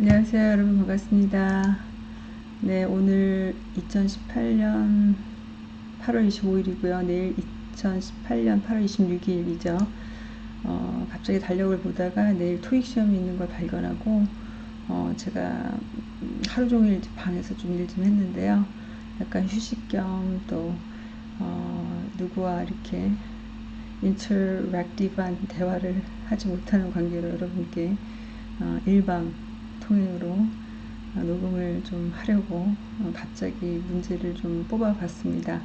안녕하세요 여러분 반갑습니다. 네 오늘 2018년 8월 25일이고요. 내일 2018년 8월 26일이죠. 어, 갑자기 달력을 보다가 내일 토익 시험이 있는 걸 발견하고 어, 제가 하루 종일 방에서 좀 일좀 했는데요. 약간 휴식 겸또 어, 누구와 이렇게 인터랙티브한 대화를 하지 못하는 관계로 여러분께 어, 일방 통행으로 어, 녹음을 좀 하려고 어, 갑자기 문제를 좀 뽑아봤습니다.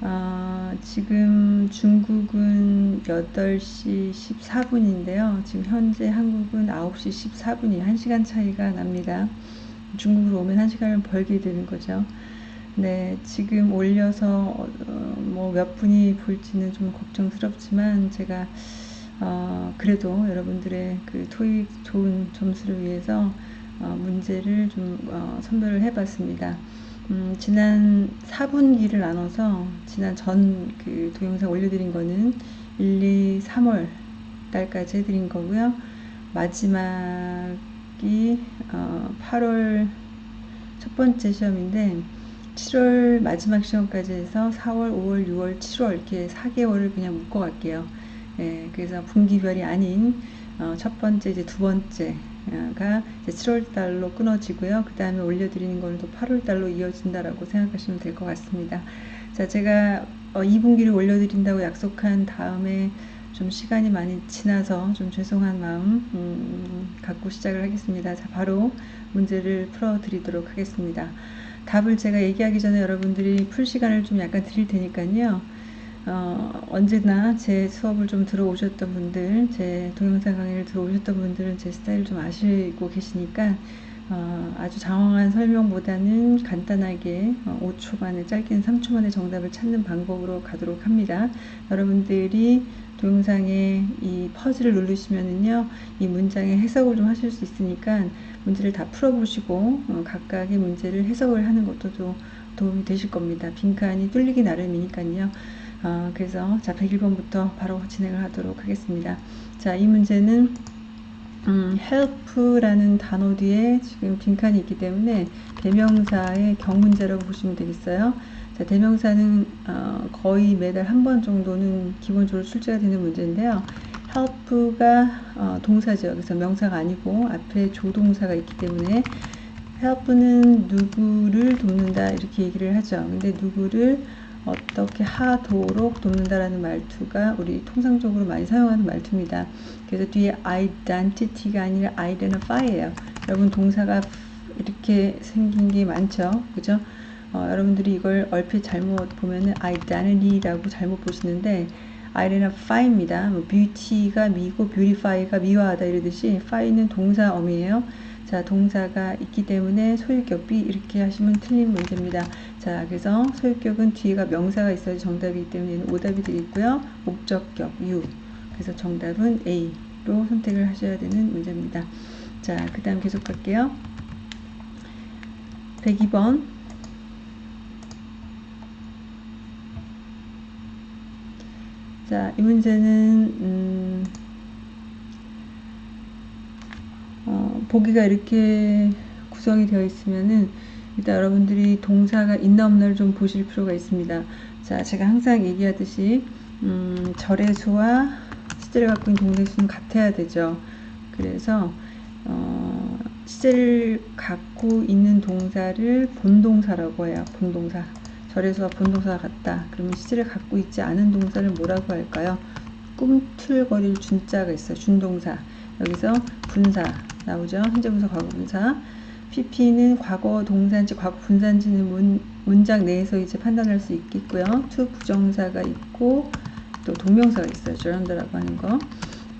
어, 지금 중국은 8시 14분인데요. 지금 현재 한국은 9시 14분이 1시간 차이가 납니다. 중국으로 오면 1시간을 벌게 되는 거죠. 네, 지금 올려서 어, 뭐몇 분이 볼지는 좀 걱정스럽지만 제가 어, 그래도 여러분들의 그 토익 좋은 점수를 위해서 어, 문제를 좀 어, 선별을 해봤습니다. 음, 지난 4분기를 나눠서 지난 전 그 동영상 올려드린 거는 1, 2, 3월 달까지 해드린 거고요. 마지막이 어, 8월 첫 번째 시험인데 7월 마지막 시험까지 해서 4월, 5월, 6월, 7월 이렇게 4개월을 그냥 묶어 갈게요. 예, 그래서 분기별이 아닌 어, 첫 번째 이제 두 번째가 이제 7월 달로 끊어지고요. 그 다음에 올려드리는 거는 또 8월 달로 이어진다라고 생각하시면 될 것 같습니다. 자, 제가 어, 2분기를 올려드린다고 약속한 다음에 좀 시간이 많이 지나서 좀 죄송한 마음 음, 갖고 시작을 하겠습니다. 자, 바로 문제를 풀어드리도록 하겠습니다. 답을 제가 얘기하기 전에 여러분들이 풀 시간을 좀 약간 드릴 테니까요. 어, 언제나 제 수업을 좀 들어오셨던 분들, 제 동영상 강의를 들어오셨던 분들은 제 스타일을 좀 아시고 계시니까 어, 아주 장황한 설명보다는 간단하게 어, 5초 만에 짧게는 3초 만에 정답을 찾는 방법으로 가도록 합니다. 여러분들이 동영상에 이 퍼즐을 누르시면은요, 이 문장의 해석을 좀 하실 수 있으니까 문제를 다 풀어보시고 어, 각각의 문제를 해석을 하는 것도 좀 도움이 되실 겁니다. 빈칸이 뚫리기 나름이니까요. 어, 그래서 자 101번부터 바로 진행을 하도록 하겠습니다. 자 이 문제는 음, help라는 단어 뒤에 지금 빈칸이 있기 때문에 대명사의 경문제라고 보시면 되겠어요. 자, 대명사는 어, 거의 매달 한 번 정도는 기본적으로 출제가 되는 문제인데요. help가 어, 동사죠. 그래서 명사가 아니고 앞에 조동사가 있기 때문에 help는 누구를 돕는다 이렇게 얘기를 하죠. 근데 누구를 어떻게 하도록 돕는다라는 말투가 우리 통상적으로 많이 사용하는 말투입니다. 그래서 뒤에 identity가 아니라 identify예요. 여러분 동사가 이렇게 생긴 게 많죠. 그죠? 어, 여러분들이 이걸 얼핏 잘못 보면은 identity라고 잘못 보시는데 identify입니다. 뭐 beauty가 미고 beautify가 미화하다 이러듯이 fy는 동사 어미예요. 자, 동사가 있기 때문에 소유격비 이렇게 하시면 틀린 문제입니다. 자, 그래서 소유격은 뒤에가 명사가 있어야 정답이기 때문에 오답이 되겠고요. 목적격 유. 그래서 정답은 A로 선택을 하셔야 되는 문제입니다. 자, 그 다음 계속 갈게요. 102번. 자, 이 문제는 음, 보기가 이렇게 구성이 되어 있으면은 일단 여러분들이 동사가 있나 없나를 좀 보실 필요가 있습니다. 자, 제가 항상 얘기하듯이 음, 절의 수와 시제를 갖고 있는 동사의 수는 같아야 되죠. 그래서 어, 시제를 갖고 있는 동사를 본동사라고 해요. 본동사. 절의 수와 본동사가 같다. 그러면 시제를 갖고 있지 않은 동사를 뭐라고 할까요? 꿈틀거릴 준자가 있어요. 준동사. 여기서 분사, 나오죠. 현재 분사, 과거 분사. PP는 과거 동사인지 과거 분사인지는 문, 문장 내에서 이제 판단할 수 있겠고요. to 부정사가 있고 또 동명사가 있어요. 저런다라고 하는 거.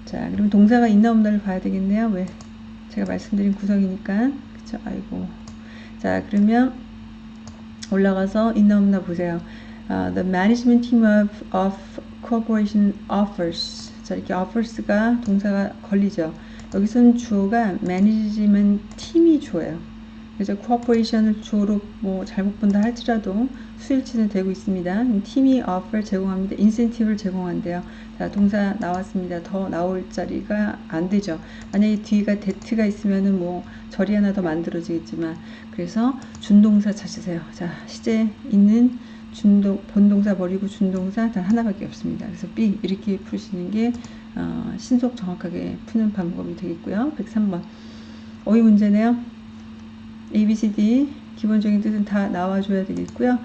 자, 그럼 동사가 있나 없나를 봐야 되겠네요. 왜? 제가 말씀드린 구성이니까. 그쵸? 아이고. 자, 그러면 올라가서 있나 없나 보세요. Uh, the management team of, of corporation offers. 자, 이렇게 offers가 동사가 걸리죠. 여기서는 주어가 매니지먼트 팀이 주어요. 그래서 cooperation을 주어로 뭐 잘못 본다 할지라도 수일치는 되고 있습니다. 팀이 offer 제공합니다. incentive를 제공한대요. 자, 동사 나왔습니다. 더 나올 자리가 안 되죠. 만약에 뒤가 that가 있으면은 뭐 절이 하나 더 만들어지겠지만 그래서 준동사 찾으세요. 자, 시제 있는 준동 본동사 버리고 준동사 단 하나밖에 없습니다. 그래서 B 이렇게 푸시는 게 어, 신속 정확하게 푸는 방법이 되겠고요. 103번 어휘 문제네요. A, B, C, D 기본적인 뜻은 다 나와줘야 되겠고요.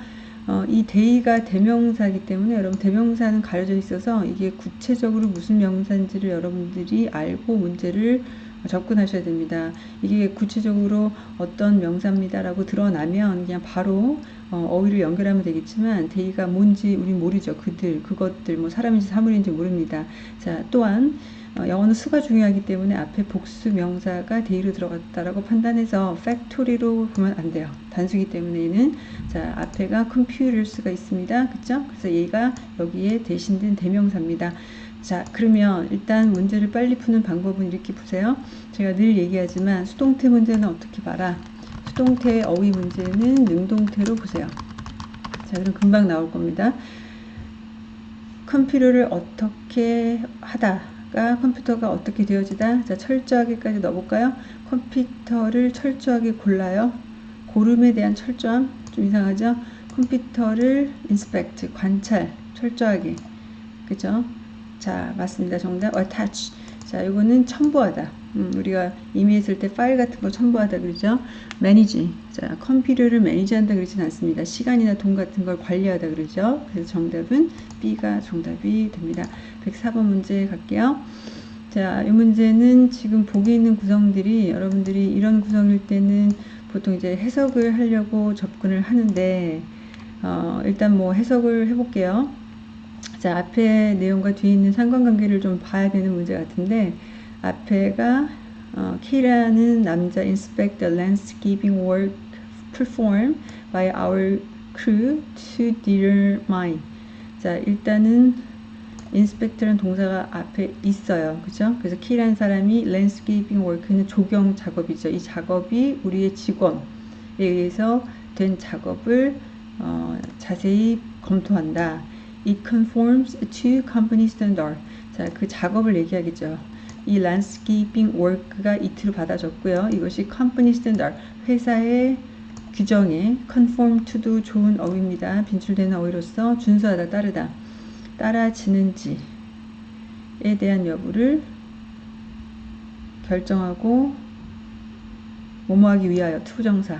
어, 이 대의가 대명사이기 때문에 여러분 대명사는 가려져 있어서 이게 구체적으로 무슨 명사인지를 여러분들이 알고 문제를 접근하셔야 됩니다. 이게 구체적으로 어떤 명사입니다라고 드러나면 그냥 바로 어, 휘를 연결하면 되겠지만 they가 뭔지 우린 모르죠. 그들, 그것들, 뭐 사람인지 사물인지 모릅니다. 자, 또한 어, 영어는 수가 중요하기 때문에 앞에 복수 명사가 they로 들어갔다라고 판단해서 factory로 보면 안 돼요. 단수기 때문에 얘는 자 앞에가 컴퓨터일 수가 있습니다. 그죠? 그래서 얘가 여기에 대신된 대명사입니다. 자 그러면 일단 문제를 빨리 푸는 방법은 이렇게 보세요. 제가 늘 얘기하지만 수동태 문제는 어떻게 봐라. 수동태 어휘 문제는 능동태로 보세요. 자 그럼 금방 나올 겁니다. 컴퓨터를 어떻게 하다 가 컴퓨터가 어떻게 되어지다? 자 철저하게까지 넣어볼까요? 컴퓨터를 철저하게 골라요. 고름에 대한 철저함 좀 이상하죠? 컴퓨터를 inspect 관찰 철저하게. 그죠? 자 맞습니다. 정답. attach 자 이거는 첨부하다 음, 우리가 이미했을 때 파일 같은 거 첨부하다 그러죠? manage 자 컴퓨터를 매니지한다 그러진 않습니다. 시간이나 돈 같은 걸 관리하다 그러죠? 그래서 정답은 B가 정답이 됩니다. 104번 문제 갈게요. 자, 이 문제는 지금 보기 있는 구성들이 여러분들이 이런 구성일 때는 보통 이제 해석을 하려고 접근을 하는데 어, 일단 뭐 해석을 해볼게요. 자, 앞에 내용과 뒤에 있는 상관관계를 좀 봐야 되는 문제 같은데 앞에가 어, K라는 남자 inspect the landscaping work performed by our crew to determine 자, 일단은 inspect라는 동사가 앞에 있어요. 그죠? 그래서 키라는 사람이 landscaping work는 조경 작업이죠. 이 작업이 우리의 직원에 의해서 된 작업을 어, 자세히 검토한다. It conforms to company standard. 자, 그 작업을 얘기하겠죠. 이 landscaping work가 이틀 받아줬고요. 이것이 company standard, 회사의 규정에 conform to도 좋은 어휘입니다. 빈출되는 어휘로서 준수하다, 따르다. 따라지는지에 대한 여부를 결정하고 뭐뭐하기 위하여 to부정사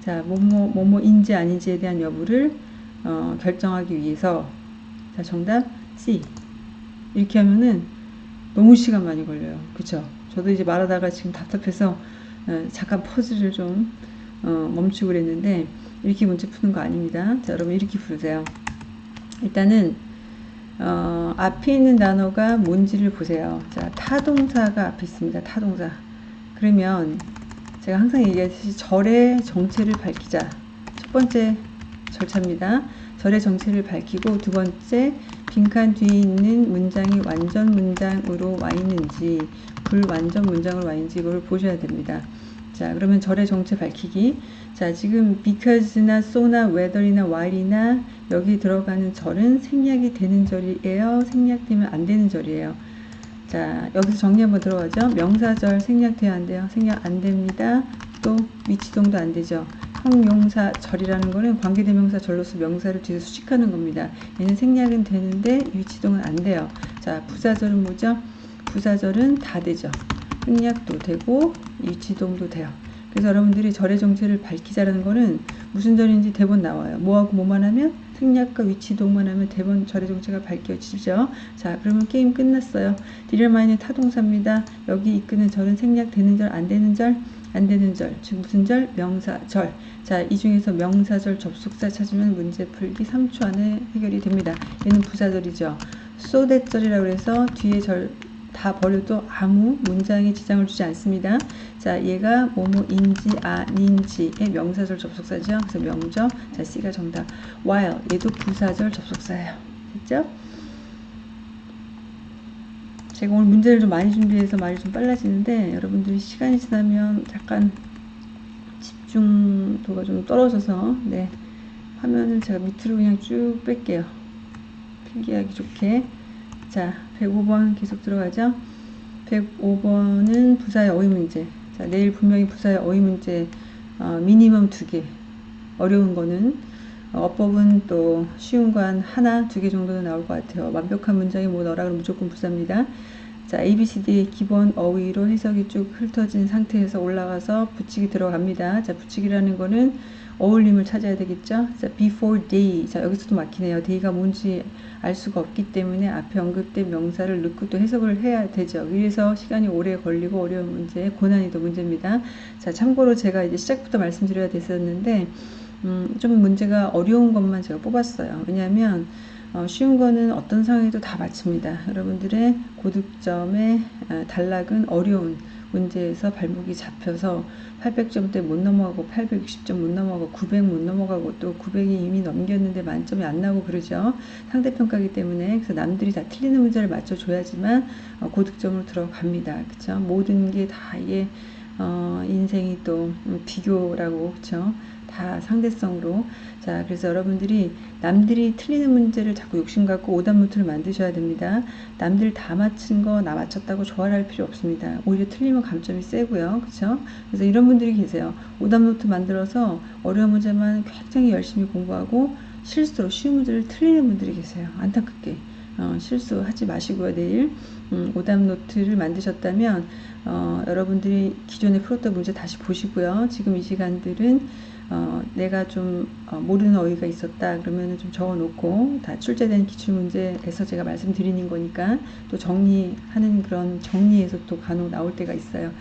자 뭐뭐 뭐뭐인지 아닌지에 대한 여부를 어, 결정하기 위해서 자 정답 C 이렇게 하면은 너무 시간 많이 걸려요 그쵸 저도 이제 말하다가 지금 답답해서 어, 잠깐 pause를 좀 어, 멈추고 그랬는데 이렇게 문제 푸는 거 아닙니다 자 여러분 이렇게 푸세요 일단은 어, 앞에 있는 단어가 뭔지를 보세요. 자, 타동사가 앞에 있습니다. 타동사. 그러면 제가 항상 얘기하듯이 절의 정체를 밝히자. 첫 번째 절차입니다. 절의 정체를 밝히고 두 번째 빈칸 뒤에 있는 문장이 완전 문장으로 와 있는지 불완전 문장으로 와 있는지 이걸 보셔야 됩니다. 자 그러면 절의 정체 밝히기. 자 지금 because나 so나 whether이나 while이나 여기 들어가는 절은 생략이 되는 절이에요? 생략되면 안 되는 절이에요? 자 여기서 정리 한번 들어가죠. 명사절 생략돼야 안 돼요? 생략 안 됩니다 또 위치동도 안 되죠 형용사 절이라는 거는 관계대명사 절로서 명사를 뒤에 수식하는 겁니다 얘는 생략은 되는데 위치동은 안 돼요 자 부사절은 뭐죠 부사절은 다 되죠 생략도 되고 위치동도 돼요. 그래서 여러분들이 절의 정체를 밝히자라는 거는 무슨 절인지 대본 나와요. 뭐하고 뭐만 하면 생략과 위치동만 하면 대본 절의 정체가 밝혀지죠. 자 그러면 게임 끝났어요. 디얼마인의 타동사입니다. 여기 이끄는 절은 생략되는 절, 안 되는 절, 안 되는 절. 즉 무슨 절? 명사절. 자, 이 중에서 명사절 접속사 찾으면 문제 풀기 3초 안에 해결이 됩니다. 얘는 부사절이죠. 소대절이라고 해서 뒤에 절 다 버려도 아무 문장에 지장을 주지 않습니다. 자, 얘가 뭐뭐인지 아닌지의 명사절 접속사죠. 그래서 명저. 자, C가 정답. while 얘도 부사절 접속사예요. 됐죠? 제가 오늘 문제를 좀 많이 준비해서 말이 좀 빨라지는데 여러분들이 시간이 지나면 약간 집중도가 좀 떨어져서 네 화면을 제가 밑으로 그냥 쭉 뺄게요. 필기하기 좋게. 자 105번 계속 들어가죠? 105번은 부사의 어휘 문제. 자 내일 분명히 부사의 어휘 문제 어, 미니멈 두개. 어려운 거는 어, 어법은 또 쉬운 거 한 하나 두 개 정도는 나올 것 같아요 완벽한 문장이 뭐 너라 그러면 무조건 부사입니다 자, ABCD의 기본 어휘로 해석이 쭉 훑어진 상태에서 올라가서 붙이기 들어갑니다. 자, 붙이기라는 거는 어울림을 찾아야 되겠죠. 자, before day. 자, 여기서도 막히네요. day가 뭔지 알 수가 없기 때문에 앞에 언급된 명사를 넣고 또 해석을 해야 되죠. 그래서 시간이 오래 걸리고 어려운 문제, 고난이도 문제입니다. 자, 참고로 제가 이제 시작부터 말씀드려야 됐었는데, 음, 좀 문제가 어려운 것만 제가 뽑았어요. 왜냐하면 어, 쉬운 거는 어떤 상황에도 다 맞춥니다. 여러분들의 고득점의 어, 단락은 어려운 문제에서 발목이 잡혀서 800점대 못 넘어가고 860점 못 넘어가고 900 못 넘어가고 또 900이 이미 넘겼는데 만점이 안 나고 그러죠. 상대평가기 때문에 그래서 남들이 다 틀리는 문제를 맞춰줘야지만 어, 고득점으로 들어갑니다. 그쵸? 모든 게 다 이게 어, 인생이 또 음, 비교라고 그쵸? 다 상대성으로. 자 그래서 여러분들이 남들이 틀리는 문제를 자꾸 욕심 갖고 오답 노트를 만드셔야 됩니다. 남들 다 맞춘 거나 맞췄다고 좋아할 필요 없습니다. 오히려 틀리면 감점이 세고요. 그쵸? 그래서 이런 분들이 계세요. 오답 노트 만들어서 어려운 문제만 굉장히 열심히 공부하고 실수로 쉬운 문제를 틀리는 분들이 계세요. 안타깝게. 어, 실수하지 마시고요 내일. 음, 오답 노트를 만드셨다면 어, 여러분들이 기존에 풀었던 문제 다시 보시고요. 지금 이 시간들은 어, 내가 좀 어, 모르는 어휘가 있었다 그러면 좀 적어 놓고 다 출제된 기출문제에서 제가 말씀드리는 거니까 또 정리하는 그런 정리에서 또 간혹 나올 때가 있어요.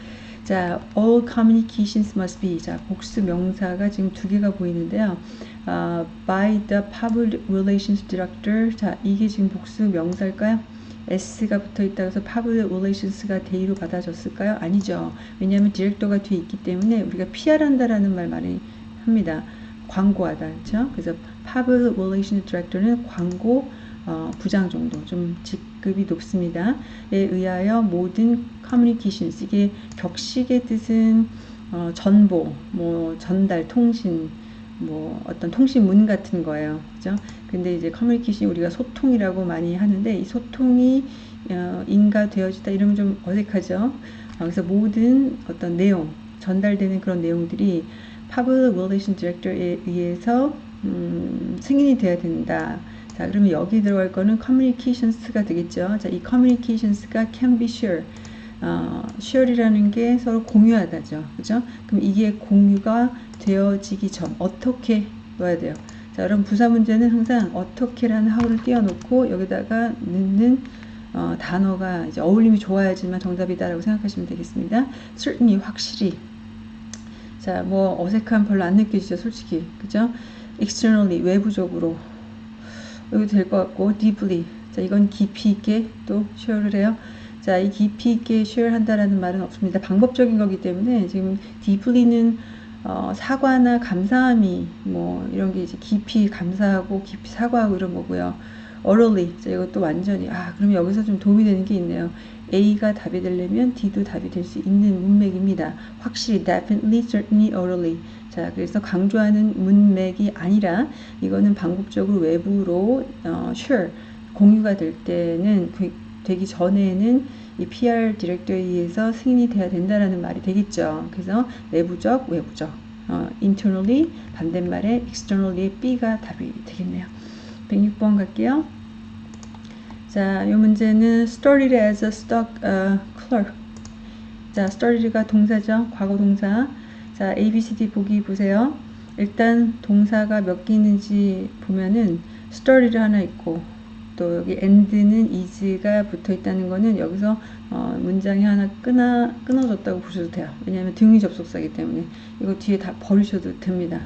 자, all communications must be. 자, 복수 명사가 지금 두 개가 보이는데요. 어, by the public relations director. 자, 이게 지금 복수 명사일까요? S가 붙어 있다 해서 public relations가 대의로 받아졌을까요? 아니죠. 왜냐하면 디렉터가 뒤에 있기 때문에 우리가 PR한다라는 말 많이 합니다. 광고하다. 그렇죠? 그래서 Public Relations Director는 광고 어, 부장 정도 좀 직급이 높습니다. 에 의하여 모든 communications 이게 격식의 뜻은 어, 전보, 뭐 전달, 통신, 뭐 어떤 통신문 같은 거예요. 그죠? 근데 이제 커뮤니케이션 우리가 소통이라고 많이 하는데 이 소통이 어, 인가되어지다 이러면 좀 어색하죠. 어, 그래서 모든 어떤 내용 전달되는 그런 내용들이 Public Relation Director에 의해서 음, 승인이 돼야 된다. 자, 그러면 여기 들어갈 거는 communications가 되겠죠. 자, 이 communications가 can be shared. 어, share이라는 게 서로 공유하다죠. 그죠? 그럼 이게 공유가 되어지기 전 어떻게 넣어야 돼요? 자, 여러분 부사 문제는 항상 어떻게라는 하우를 띄워놓고 여기다가 넣는 어, 단어가 이제 어울림이 좋아야지만 정답이다라고 생각하시면 되겠습니다. certainly 확실히 자, 뭐 어색함 별로 안 느껴지죠, 솔직히. 그죠? externally, 외부적으로. 여기 될 것 같고, deeply. 자, 이건 깊이 있게 또 share를 해요. 자, 이 깊이 있게 share 한다라는 말은 없습니다. 방법적인 거기 때문에 지금 deeply는 어, 사과나 감사함이 뭐 이런 게 이제 깊이 감사하고 깊이 사과하고 이런 거고요. orally. 자, 이것도 완전히 아, 그러면 여기서 좀 도움이 되는 게 있네요. A가 답이 되려면 D도 답이 될 수 있는 문맥입니다. 확실히 definitely, certainly, orally. 자, 그래서 강조하는 문맥이 아니라 이거는 방법적으로 외부로 어, sure 공유가 될 때는 그, 되기 전에는 이 PR 디렉터에 의해서 승인이 돼야 된다라는 말이 되겠죠. 그래서 내부적, 외부적. 어, internally 반대말에 externally B가 답이 되겠네요. 106번 갈게요. 자, 이 문제는 studied as a stock uh, clerk. 자, studied가 동사죠. 과거 동사. 자, A, B, C, D 보기 보세요. 일단 동사가 몇 개 있는지 보면은 studied 하나 있고 또 여기 and는 is가 붙어 있다는 거는 여기서 어, 문장이 하나 끊어, 끊어졌다고 보셔도 돼요. 왜냐하면 등위 접속사이기 때문에 이거 뒤에 다 버리셔도 됩니다.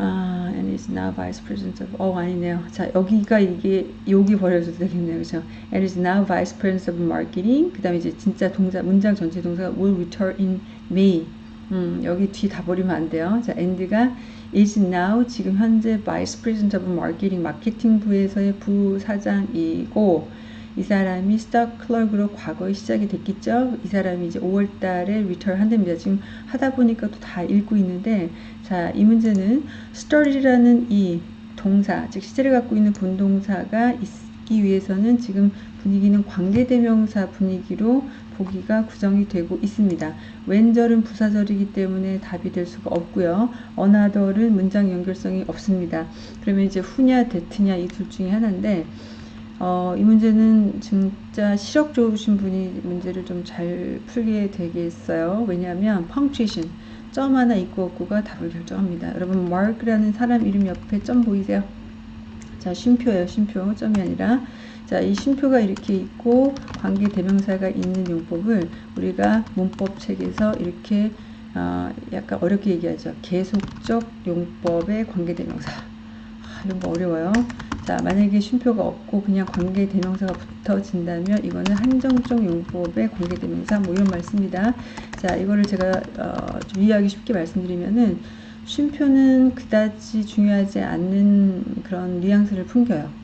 아, and is now vice president of 어 아니네요. 자 여기가 이게 여기 버려줘도 되겠네요, 그렇죠? And is now vice president of marketing. 그다음에 이제 진짜 동사 문장 전체 동사가 will return in May. 음, 여기 뒤 다 버리면 안 돼요. 자, and가 is now 지금 현재 vice president of marketing 마케팅부에서의 부사장이고 이 사람이 스톡 클럭으로 과거에 시작이 됐겠죠. 이 사람이 이제 5월 달에 리터를 한답니다. 지금 하다 보니까 또 다 읽고 있는데 자, 이 문제는 start이라는 이 동사, 즉 시제를 갖고 있는 본동사가 있기 위해서는 지금 분위기는 관계대명사 분위기로 보기가 구성이 되고 있습니다. 왼절은 부사절이기 때문에 답이 될 수가 없고요. 어나더는 문장 연결성이 없습니다. 그러면 이제 후냐 데트냐 이 둘 중에 하나인데 어, 이 문제는 진짜 시력 좋으신 분이 문제를 좀 잘 풀게 되겠어요. 왜냐하면 펑츄에이션 점 하나 있고 없고가 답을 결정합니다. 여러분 마크라는 사람 이름 옆에 점 보이세요? 자 쉼표예요. 쉼표 점이 아니라 자, 이 쉼표가 이렇게 있고 관계 대명사가 있는 용법을 우리가 문법 책에서 이렇게 어, 약간 어렵게 얘기하죠. 계속적 용법의 관계 대명사. 아, 이런 거 어려워요. 자, 만약에 쉼표가 없고 그냥 관계 대명사가 붙어진다면 이거는 한정적 용법의 관계 대명사 뭐 이런 말씀입니다. 자, 이거를 제가 어, 좀 이해하기 쉽게 말씀드리면은 쉼표는 그다지 중요하지 않는 그런 뉘앙스를 풍겨요.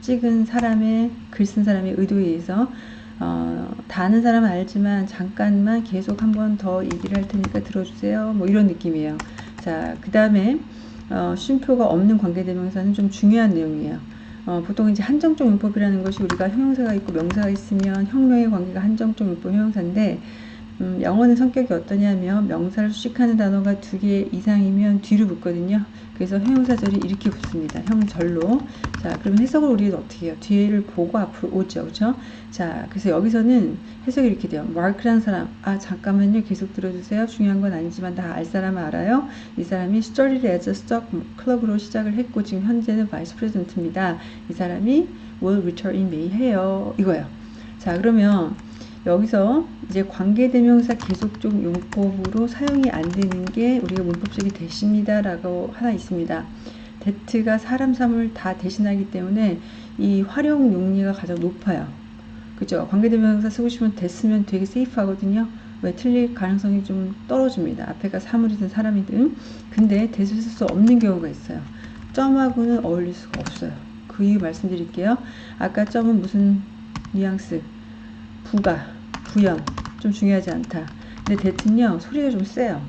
찍은 사람의 글 쓴 사람의 의도에 의해서 어, 다 아는 사람은 알지만 잠깐만 계속 한 번 더 얘기를 할 테니까 들어주세요. 뭐 이런 느낌이에요. 자, 그 다음에 어, 쉼표가 없는 관계대명사는 좀 중요한 내용이에요. 어, 보통 이제 한정적 용법이라는 것이 우리가 형용사가 있고 명사가 있으면 형용의 관계가 한정적 용법 형용사인데 음, 영어는 성격이 어떠냐면 명사를 수식하는 단어가 두 개 이상이면 뒤로 붙거든요. 그래서 형용사절이 이렇게 붙습니다. 형절로. 자, 그러면 해석을 우리는 어떻게 해요? 뒤를 보고 앞으로 오죠. 그렇죠? 자, 그래서 여기서는 해석이 이렇게 돼요. 마크라는 사람. 아, 잠깐만요. 계속 들어주세요. 중요한 건 아니지만 다 알 사람은 알아요. 이 사람이 started as a stock club으로 시작을 했고 지금 현재는 vice president입니다. 이 사람이 will return in May 해요. 이거예요. 자, 그러면 여기서 이제 관계대명사 계속적 용법으로 사용이 안 되는 게 우리가 문법적이 되십니다 라고 하나 있습니다. 데트가 사람 삶을 다 대신하기 때문에 이 활용 용리가 가장 높아요. 그죠? 관계대명사 쓰고 싶으면 됐으면 되게 세이프 하거든요. 왜 틀릴 가능성이 좀 떨어집니다. 앞에가 사물이든 사람이든. 근데 대수 쓸 수 없는 경우가 있어요. 점하고는 어울릴 수가 없어요. 그 이유 말씀드릴게요. 아까 점은 무슨 뉘앙스, 부가, 구현 좀 중요하지 않다. 근데 대튼요 소리가 좀 세요.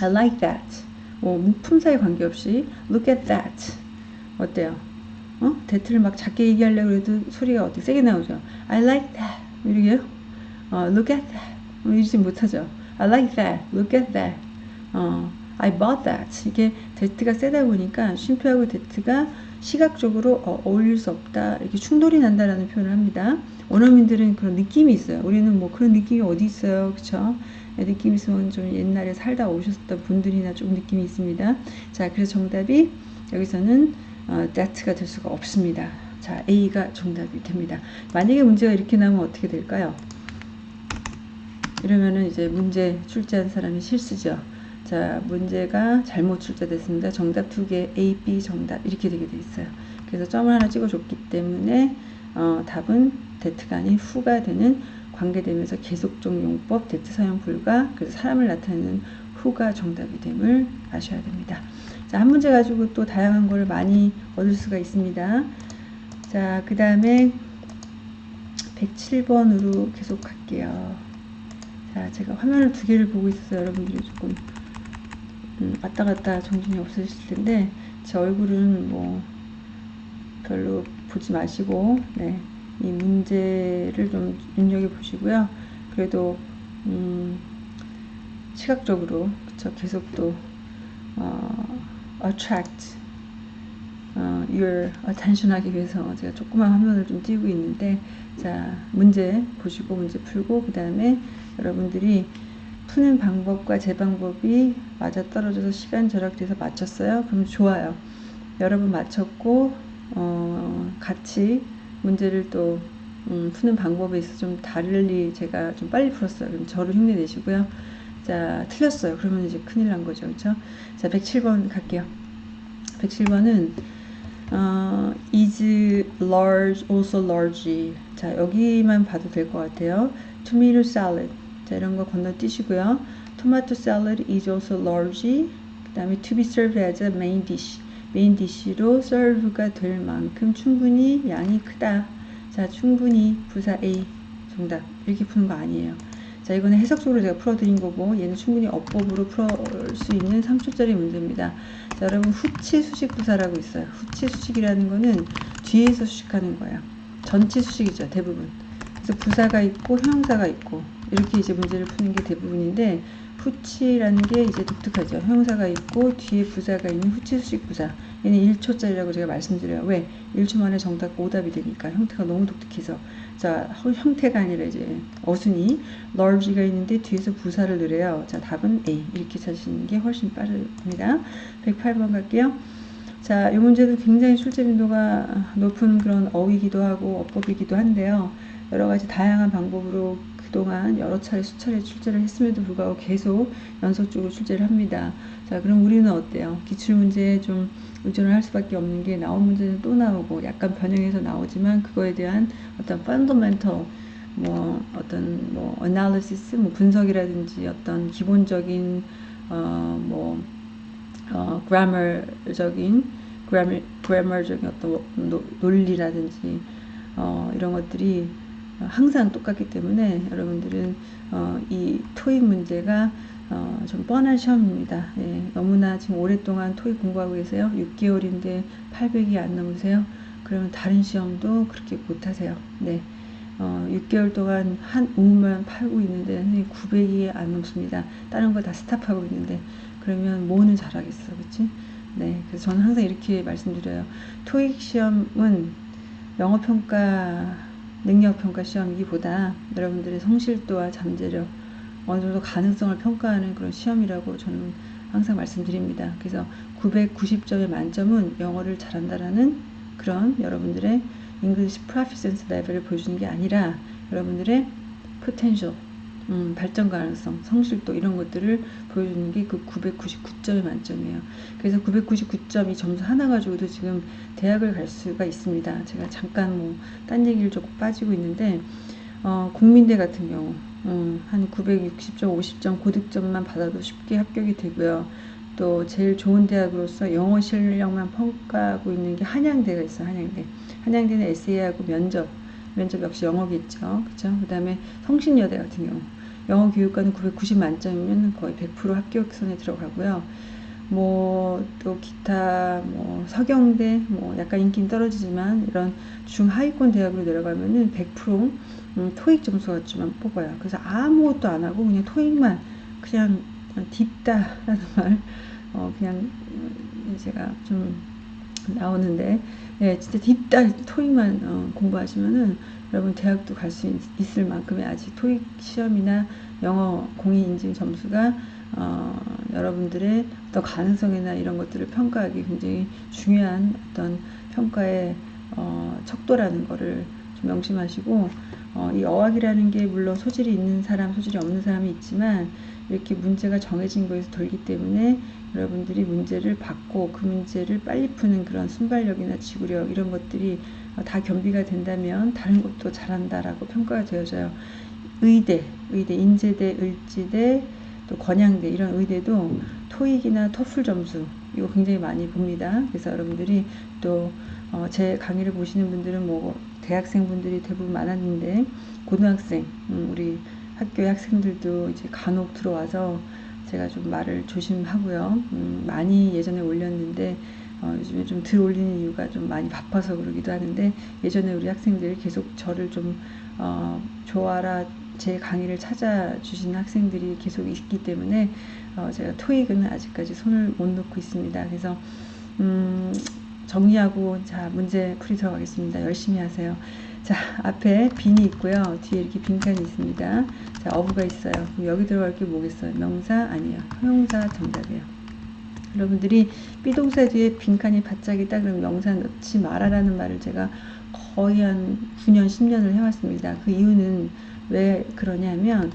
I like that. 뭐 품사에 관계없이 look at that. 어때요? 어? 대트를 막 작게 얘기하려고 해도 소리가 어떻게 세게 나오죠. I like that. 이러게요. 어, look at that. 뭐 이러지 못하죠. I like that. Look at that. 어, I bought that. 이게 데트가 세다 보니까 쉼표하고 데트가 시각적으로 어, 어울릴 수 없다. 이렇게 충돌이 난다라는 표현을 합니다. 원어민들은 그런 느낌이 있어요. 우리는 뭐 그런 느낌이 어디 있어요. 그쵸? 네, 느낌 있으면 좀 옛날에 살다 오셨던 분들이나 좀 느낌이 있습니다. 자, 그래서 정답이 여기서는 어, that가 될 수가 없습니다. 자, A가 정답이 됩니다. 만약에 문제가 이렇게 나오면 어떻게 될까요? 이러면은 이제 문제 출제한 사람이 실수죠. 자, 문제가 잘못 출제됐습니다. 정답 두 개, A, B 정답 이렇게 되게 돼 있어요. 그래서 점을 하나 찍어줬기 때문에 어, 답은 that가 아닌 who가 되는 관계대명사 계속적 용법 that 사용 불가 그래서 사람을 나타내는 who가 정답이 됨을 아셔야 됩니다. 자, 한 문제 가지고 또 다양한 걸 많이 얻을 수가 있습니다. 자, 그 다음에 107번으로 계속 갈게요. 자, 제가 화면을 두 개를 보고 있어서 여러분들이 조금 음, 왔다 갔다 정신이 없으실 텐데 제 얼굴은 뭐 별로 보지 마시고 네, 이 문제를 좀 눈여겨 보시고요. 그래도 음, 시각적으로 그쵸 계속 또 어, attract 어, your attention 하기 위해서 제가 조그만 화면을 좀 띄우고 있는데 자 문제 보시고 문제 풀고 그 다음에 여러분들이 푸는 방법과 제 방법이 맞아떨어져서 시간 절약돼서 맞췄어요. 그럼 좋아요. 여러분 맞췄고 어, 같이 문제를 또 음, 푸는 방법에 있어서 좀 다르리 제가 좀 빨리 풀었어요. 그럼 저를 흉내내시고요. 자, 틀렸어요. 그러면 이제 큰일 난 거죠. 그렇죠? 자, 107번 갈게요. 107번은 어, is large also large. 자, 여기만 봐도 될 것 같아요. tomato salad. 자, 이런 거 건너뛰시고요. tomato salad is also large. 그 다음에 to be served as a main dish. main dish로 serve가 될 만큼 충분히 양이 크다. 자, 충분히 부사 A 정답. 이렇게 푸는 거 아니에요. 자, 이거는 해석적으로 제가 풀어드린 거고, 얘는 충분히 어법으로 풀 수 있는 3초짜리 문제입니다. 자, 여러분, 후치 수식 부사라고 있어요. 후치 수식이라는 거는 뒤에서 수식하는 거예요. 전치 수식이죠, 대부분. 그래서 부사가 있고, 형용사가 있고, 이렇게 이제 문제를 푸는 게 대부분인데, 후치라는 게 이제 독특하죠. 형용사가 있고, 뒤에 부사가 있는 후치 수식 부사. 얘는 1초짜리라고 제가 말씀드려요. 왜? 1초 만에 정답 오답이 되니까. 형태가 너무 독특해서. 자, 형태가 아니라 이제 어순이 large가 있는데 뒤에서 부사를 넣으래요. 자, 답은 A. 이렇게 찾으시는 게 훨씬 빠릅니다. 108번 갈게요. 자, 이 문제도 굉장히 출제 빈도가 높은 그런 어휘기도 하고 어법이기도 한데요. 여러 가지 다양한 방법으로 그 동안 여러 차례 수차례 출제를 했음에도 불구하고 계속 연속적으로 출제를 합니다. 자, 그럼 우리는 어때요? 기출문제에 좀 의존을 할 수밖에 없는 게 나온 문제는 또 나오고 약간 변형해서 나오지만 그거에 대한 어떤 fundamental 뭐 어떤 뭐 analysis 뭐 분석이라든지 어떤 기본적인 어뭐 어, grammar적인 grammar, grammar적인 어떤 노, 논리라든지 어, 이런 것들이 항상 똑같기 때문에 여러분들은 어, 이 토익 문제가 어, 좀 뻔한 시험입니다. 예, 너무나 지금 오랫동안 토익 공부하고 계세요. 6개월인데 800이 안 넘으세요. 그러면 다른 시험도 그렇게 못하세요. 네. 어, 6개월 동안 한 우만 팔고 있는데 900이 안 넘습니다. 다른 거 다 스탑하고 있는데 그러면 뭐는 잘하겠어, 그치? 네, 그래서 저는 항상 이렇게 말씀드려요. 토익 시험은 영어 평가, 능력 평가 시험이기보다 여러분들의 성실도와 잠재력 어느 정도 가능성을 평가하는 그런 시험이라고 저는 항상 말씀드립니다. 그래서 990점의 만점은 영어를 잘한다라는 그런 여러분들의 English Proficiency 레벨을 보여주는 게 아니라 여러분들의 potential, 음, 발전 가능성, 성실도 이런 것들을 보여주는 게 그 999점의 만점이에요. 그래서 999점 이 점수 하나 가지고도 지금 대학을 갈 수가 있습니다. 제가 잠깐 뭐 딴 얘기를 조금 빠지고 있는데 어, 국민대 같은 경우 음, 한 960점, 50점 고득점만 받아도 쉽게 합격이 되고요. 또 제일 좋은 대학으로서 영어 실력만 평가하고 있는 게 한양대가 있어요. 한양대. 한양대는 에세이하고 면접, 면접 역시 영어겠죠. 그죠? 그 다음에 성신여대 같은 경우. 영어 교육과는 990 만점이면 거의 100% 합격선에 들어가고요. 뭐, 또 기타, 뭐, 서경대, 뭐, 약간 인기는 떨어지지만, 이런 중하위권 대학으로 내려가면은 100% 음, 토익 점수가지만 뽑아요. 그래서 아무것도 안 하고 그냥 토익만 그냥 딥다라는 말 어, 그냥 음, 제가 좀 나오는데 예, 진짜 딥다 토익만 어, 공부하시면은 여러분 대학도 갈 수 있을 만큼의 아직 토익 시험이나 영어 공인 인증 점수가 어, 여러분들의 어떤 가능성이나 이런 것들을 평가하기 굉장히 중요한 어떤 평가의 어, 척도라는 거를 좀 명심하시고 어, 이 어학이라는 게 물론 소질이 있는 사람, 소질이 없는 사람이 있지만 이렇게 문제가 정해진 거에서 돌기 때문에 여러분들이 문제를 받고 그 문제를 빨리 푸는 그런 순발력이나 지구력 이런 것들이 어, 다 겸비가 된다면 다른 것도 잘한다라고 평가가 되어져요. 의대, 의대, 인제대, 을지대, 또 건양대 이런 의대도 토익이나 토플 점수 이거 굉장히 많이 봅니다. 그래서 여러분들이 또제 어, 강의를 보시는 분들은 뭐 대학생분들이 대부분 많았는데 고등학생 음, 우리 학교의 학생들도 이제 간혹 들어와서 제가 좀 말을 조심하고요. 음, 많이 예전에 올렸는데 어, 요즘에 좀 덜 올리는 이유가 좀 많이 바빠서 그러기도 하는데 예전에 우리 학생들이 계속 저를 좀 어, 좋아라 제 강의를 찾아주시는 학생들이 계속 있기 때문에 어, 제가 토익은 아직까지 손을 못 놓고 있습니다. 그래서 음, 정리하고 자 문제 풀이 들어가겠습니다. 열심히 하세요. 자 앞에 빈이 있고요. 뒤에 이렇게 빈칸이 있습니다. 자 어부가 있어요. 그럼 여기 들어갈 게 뭐겠어요? 명사 아니에요. 형용사 정답이에요. 여러분들이 비동사 뒤에 빈칸이 바짝 있다 그러면 명사 넣지 말아라는 말을 제가 거의 한 9년 10년을 해왔습니다. 그 이유는 왜 그러냐면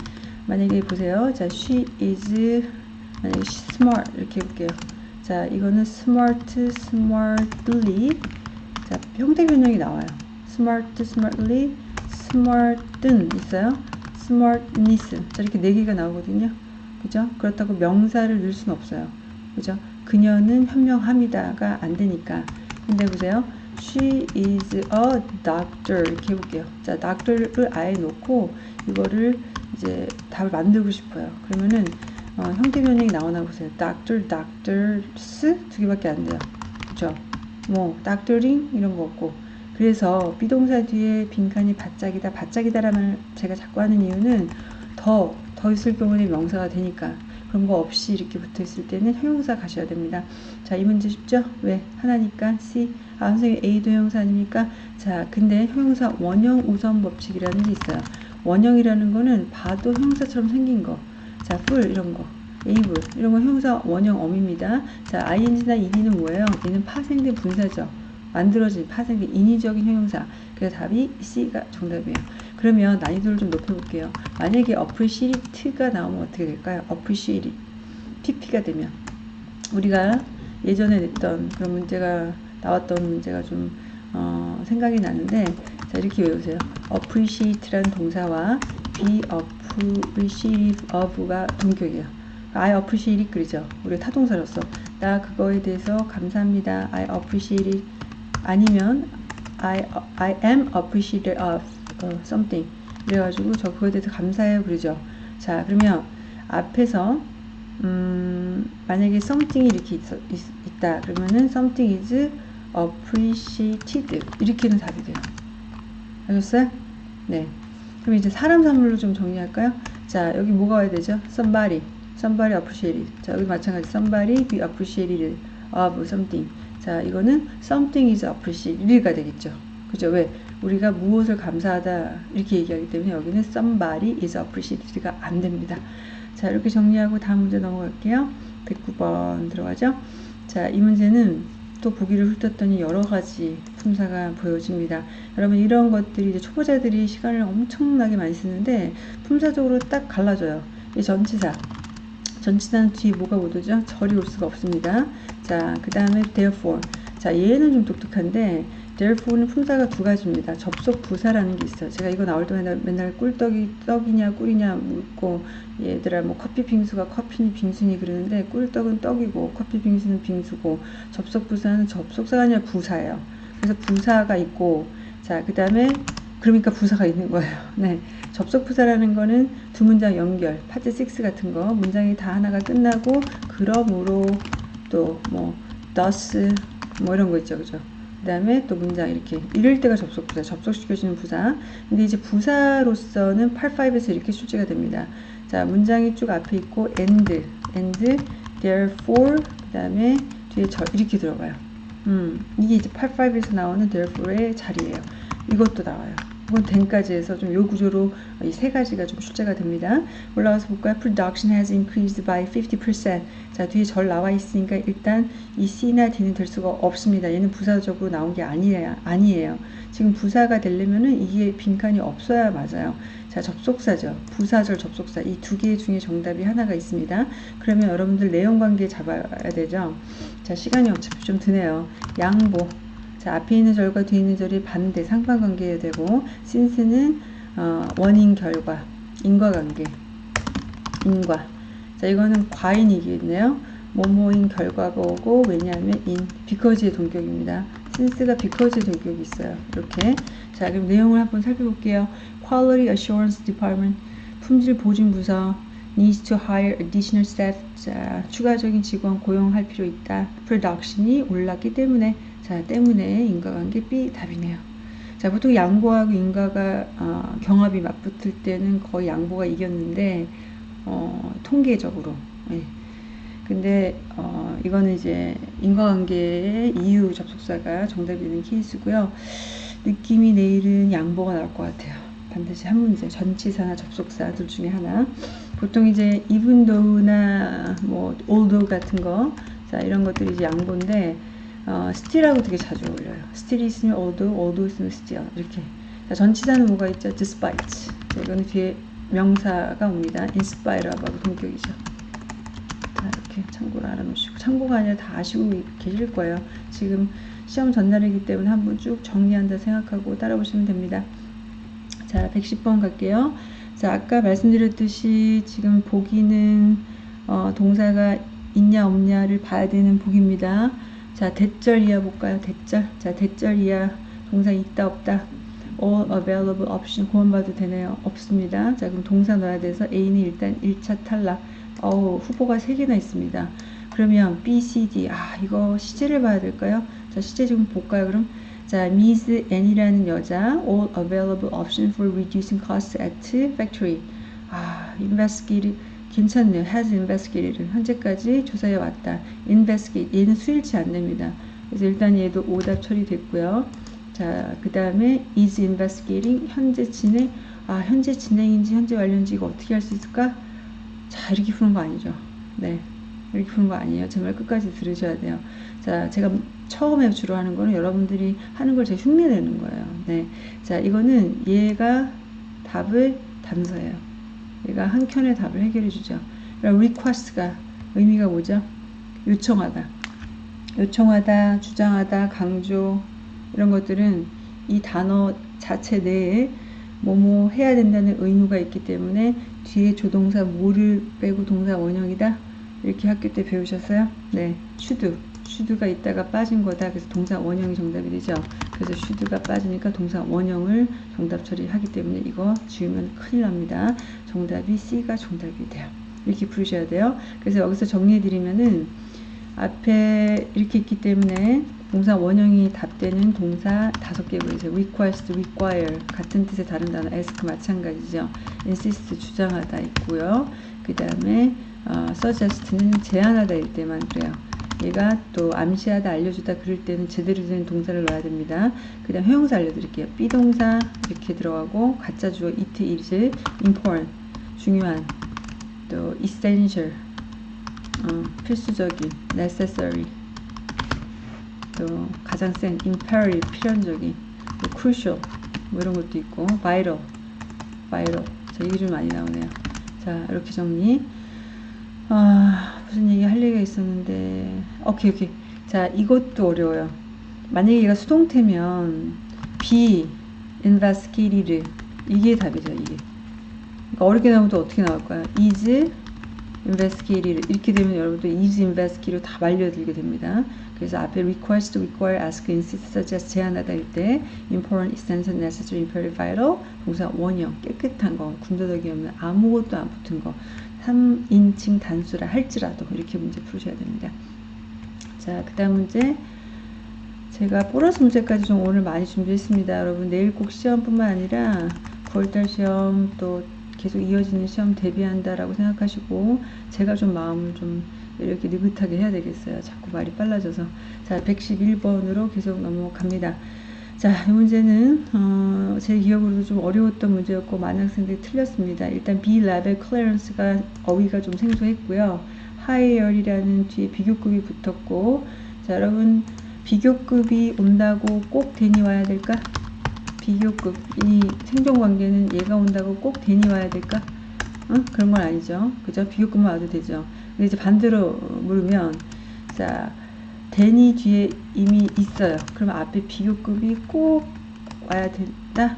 만약에 보세요. 자 she is 만약에 she smart 이렇게 해볼게요. 자, 이거는 smart, smartly. 자, 형태 변형이 나와요. smart, smartly, smart은 있어요. smartness. 자, 이렇게 네 개가 나오거든요. 그죠? 그렇다고 명사를 넣을 수는 없어요. 그죠? 그녀는 현명합니다가 안 되니까. 근데 보세요. She is a doctor 이렇게 해볼게요. 자, doctor를 아예 놓고 이거를 이제 답을 만들고 싶어요. 그러면은 어, 형태 변형이 나오나 보세요. doctor, doctors 두 개밖에 안 돼요. 그죠? 뭐 doctoring 이런 거 없고 그래서 비동사 뒤에 빈칸이 바짝이다, 바짝이다라는 제가 자꾸 하는 이유는 더, 더 있을 경우는 명사가 되니까 그런 거 없이 이렇게 붙어 있을 때는 형용사 가셔야 됩니다. 자, 이 문제 쉽죠? 왜? 하나니까 C. 아, 선생님 A도 형용사 아닙니까? 자, 근데 형용사 원형 우선 법칙이라는 게 있어요. 원형이라는 거는 봐도 형용사처럼 생긴 거. 자, full 이런 거. able 이런 거 형용사 원형 어입니다. 자, ing나 ed는 뭐예요? 얘는 파생된 분사죠. 만들어진 파생된 인위적인 형용사. 그래서 답이 C가 정답이에요. 그러면 난이도를 좀 높여볼게요. 만약에 appreciate가 나오면 어떻게 될까요? appreciate PP가 되면 우리가 예전에 냈던 그런 문제가 나왔던 문제가 좀 어, 생각이 나는데 자 이렇게 외우세요. appreciate라는 동사와 be appreciative of가 동격이에요. I appreciate it 그러죠. 우리 타동사로서 나 그거에 대해서 감사합니다. I appreciate it 아니면 I, I am appreciative of 어, something 그래가지고 저 그거에 대해서 감사해요 그러죠 자 그러면 앞에서 음, 만약에 something이 이렇게 있, 있, 다 그러면은 something is appreciated 이렇게는 답이 돼요 아셨어요? 네 그럼 이제 사람 사물로 좀 정리할까요? 자 여기 뭐가 와야 되죠? somebody somebody appreciated 자 여기 마찬가지 somebody be appreciated of something 자 이거는 something is appreciated가 되겠죠 그죠 왜 우리가 무엇을 감사하다 이렇게 얘기하기 때문에 여기는 somebody is appreciated가 안 됩니다. 자 이렇게 정리하고 다음 문제 넘어갈게요. 109번 들어가죠. 자 이 문제는 또 보기를 훑었더니 여러 가지 품사가 보여집니다. 여러분 이런 것들이 이제 초보자들이 시간을 엄청나게 많이 쓰는데 품사적으로 딱 갈라져요. 이 전치사 전치사는 뒤에 뭐가 못 오죠? 절이 올 수가 없습니다. 자, 그 다음에 therefore. 자, 얘는 좀 독특한데 therefore는 품사가 두 가지입니다. 접속 부사라는 게 있어요. 제가 이거 나올 때 맨날, 맨날 꿀떡이 떡이냐 꿀이냐 묻고 얘들아 뭐 커피 빙수가 커피니 빙수니 그러는데 꿀떡은 떡이고 커피 빙수는 빙수고 접속 부사는 접속사가 아니라 부사예요. 그래서 부사가 있고 자 그 다음에 그러니까 부사가 있는 거예요. 네. 접속 부사라는 거는 두 문장 연결, 파트 6 같은 거 문장이 다 하나가 끝나고 그러므로 또 뭐 thus 뭐 이런 거 있죠. 그죠? 그 다음에 또 문장 이렇게 이럴 때가 접속 부사 접속시켜주는 부사. 근데 이제 부사로서는 85에서 이렇게 출제가 됩니다. 자 문장이 쭉 앞에 있고 and and therefore 그 다음에 뒤에 저 이렇게 들어가요. 음 이게 이제 85에서 나오는 therefore의 자리예요. 이것도 나와요 이건 then까지 해서 좀 요 구조로 이 세 가지가 좀 출제가 됩니다. 올라가서 볼까요? Production has increased by 50%. 자, 뒤에 절 나와 있으니까 일단 이 C나 D는 될 수가 없습니다. 얘는 부사적으로 나온 게 아니에요. 아니에요. 지금 부사가 되려면은 이게 빈칸이 없어야 맞아요. 자, 접속사죠. 부사절 접속사. 이 두 개 중에 정답이 하나가 있습니다. 그러면 여러분들 내용 관계 잡아야 되죠. 자, 시간이 어차피 좀 드네요. 양보. 자, 앞에 있는 절과 뒤에 있는 절이 반대, 상반관계에 되고, since는 어, 원인, 결과, 인과관계, 인과. 자, 이거는 과인이겠네요. 뭐뭐인 결과가 오고, 왜냐하면 in, because의 동격입니다. since가 because의 동격이 있어요. 이렇게. 자, 그럼 내용을 한번 살펴볼게요. Quality Assurance Department, 품질 보증 부서, needs to hire additional staff. 자, 추가적인 직원 고용할 필요 있다. production이 올랐기 때문에 자, 때문에 인과관계 B 답이네요. 자, 보통 양보하고 인과가 어, 경합이 맞붙을 때는 거의 양보가 이겼는데 어, 통계적으로. 예. 근데 어, 이거는 이제 인과관계의 이유 접속사가 정답이 되는 케이스고요. 느낌이 내일은 양보가 나올 것 같아요. 반드시 한 문제, 전치사나 접속사 둘 중에 하나. 보통 이제 even though나 뭐 although 같은 거, 자 이런 것들이 이제 양보인데 어, still하고 되게 자주 어울려요. still이 있으면 although, although 있으면 still 이렇게. 자, 전치사는 뭐가 있죠? despite. 이거는 뒤에 명사가 옵니다. inspire 하고 동격이죠. 자, 이렇게 참고를 알아놓으시고 참고가 아니라 다 아시고 계실 거예요. 지금 시험 전날이기 때문에 한번 쭉 정리한다 생각하고 따라오시면 됩니다. 자, 110번 갈게요. 자, 아까 말씀드렸듯이 지금 보기는 어, 동사가 있냐 없냐를 봐야 되는 보기입니다. 자, 대절 이하 볼까요? 대절. 자, 대절 이하 동사 있다 없다. all available option 구원받도 되네요. 없습니다. 자, 그럼 동사 넣어야 돼서 A는 일단 1차 탈락. 어우, 후보가 3개나 있습니다. 그러면 B, C, D. 아, 이거 시제를 봐야 될까요? 자, 시제 좀 볼까요, 그럼? 자, Ms N이라는 여자, all available option for reducing costs at factory. 아, investigate 괜찮네요. has investigated. 현재까지 조사해 왔다. investigate. 얘는 수일치 안 됩니다. 그래서 일단 얘도 오답 처리됐고요. 자, 그 다음에 is investigating. 현재 진행. 아, 현재 진행인지 현재 완료인지 이거 어떻게 할 수 있을까? 자, 이렇게 푸는 거 아니죠. 네. 이렇게 푸는 거 아니에요. 정말 끝까지 들으셔야 돼요. 자, 제가 처음에 주로 하는 거는 여러분들이 하는 걸 제가 흉내내는 거예요. 네. 자, 이거는 얘가 답을 단서예요. 얘가 한 켠의 답을 해결해 주죠. request가 의미가 뭐죠? 요청하다. 요청하다, 주장하다, 강조 이런 것들은 이 단어 자체 내에 뭐뭐 해야 된다는 의무가 있기 때문에 뒤에 조동사 뭐를 빼고 동사 원형이다 이렇게 학교 때 배우셨어요? 네, should, should가 있다가 빠진 거다. 그래서 동사 원형이 정답이 되죠. 그래서 should가 빠지니까 동사 원형을 정답 처리하기 때문에 이거 지우면 큰일 납니다. 정답이 C가 정답이 돼요. 이렇게 부르셔야 돼요. 그래서 여기서 정리해 드리면은 앞에 이렇게 있기 때문에 동사 원형이 답되는 동사 다섯 개 보이세요. request, require 같은 뜻의 다른 단어 ask 마찬가지죠. insist 주장하다 있고요. 그 다음에 어, suggest는 제안하다일 때만 그래요. 얘가 또 암시하다 알려주다 그럴 때는 제대로 된 동사를 넣어야 됩니다. 그 다음 형용사 알려드릴게요. 비동사 이렇게 들어가고 가짜 주어 it is important 중요한 또 essential 어, 필수적인 necessary 또 가장 센 imperative 필연적인 또 crucial 뭐 이런 것도 있고 vital vital. 자 이게 좀 많이 나오네요. 자 이렇게 정리. 아 무슨 얘기 할 얘기가 있었는데. 오케이 오케이. 자 이것도 어려워요. 만약에 얘가 수동태면 be investigated 이게 답이죠 이게 그러니까 어렵게 나오면 또 어떻게 나올까요? is investigated 이렇게 되면 여러분들 is investigated 다 말려들게 됩니다. 그래서 앞에 request, require, ask, insist, suggest 제안하다 일때 important, essential, necessary, imperative, vital 동사 원형 깨끗한 거 군더더기 없는 아무것도 안 붙은 거 3인칭 단수라 할지라도 이렇게 문제 풀으셔야 됩니다. 자, 그 다음 문제 제가 보너스 문제까지 좀 오늘 많이 준비했습니다. 여러분 내일 꼭 시험뿐만 아니라 9월달 시험 또 계속 이어지는 시험 대비한다라고 생각하시고 제가 좀 마음을 좀 이렇게 느긋하게 해야 되겠어요. 자꾸 말이 빨라져서. 자, 111번으로 계속 넘어갑니다. 자, 이 문제는 어, 제 기억으로도 좀 어려웠던 문제였고 많은 학생들이 틀렸습니다. 일단 B 레벨 클래런스가 어휘가 좀 생소했고요. 하이열이라는 뒤에 비교급이 붙었고 자, 여러분 비교급이 온다고 꼭 대니 와야 될까? 비교급 이 생존 관계는 얘가 온다고 꼭 대니 와야 될까? 어? 그런 건 아니죠. 그죠? 비교급만 와도 되죠. 근데 이제 반대로 물으면 자 대니 뒤에 이미 있어요. 그러면 앞에 비교급이 꼭 와야 된다?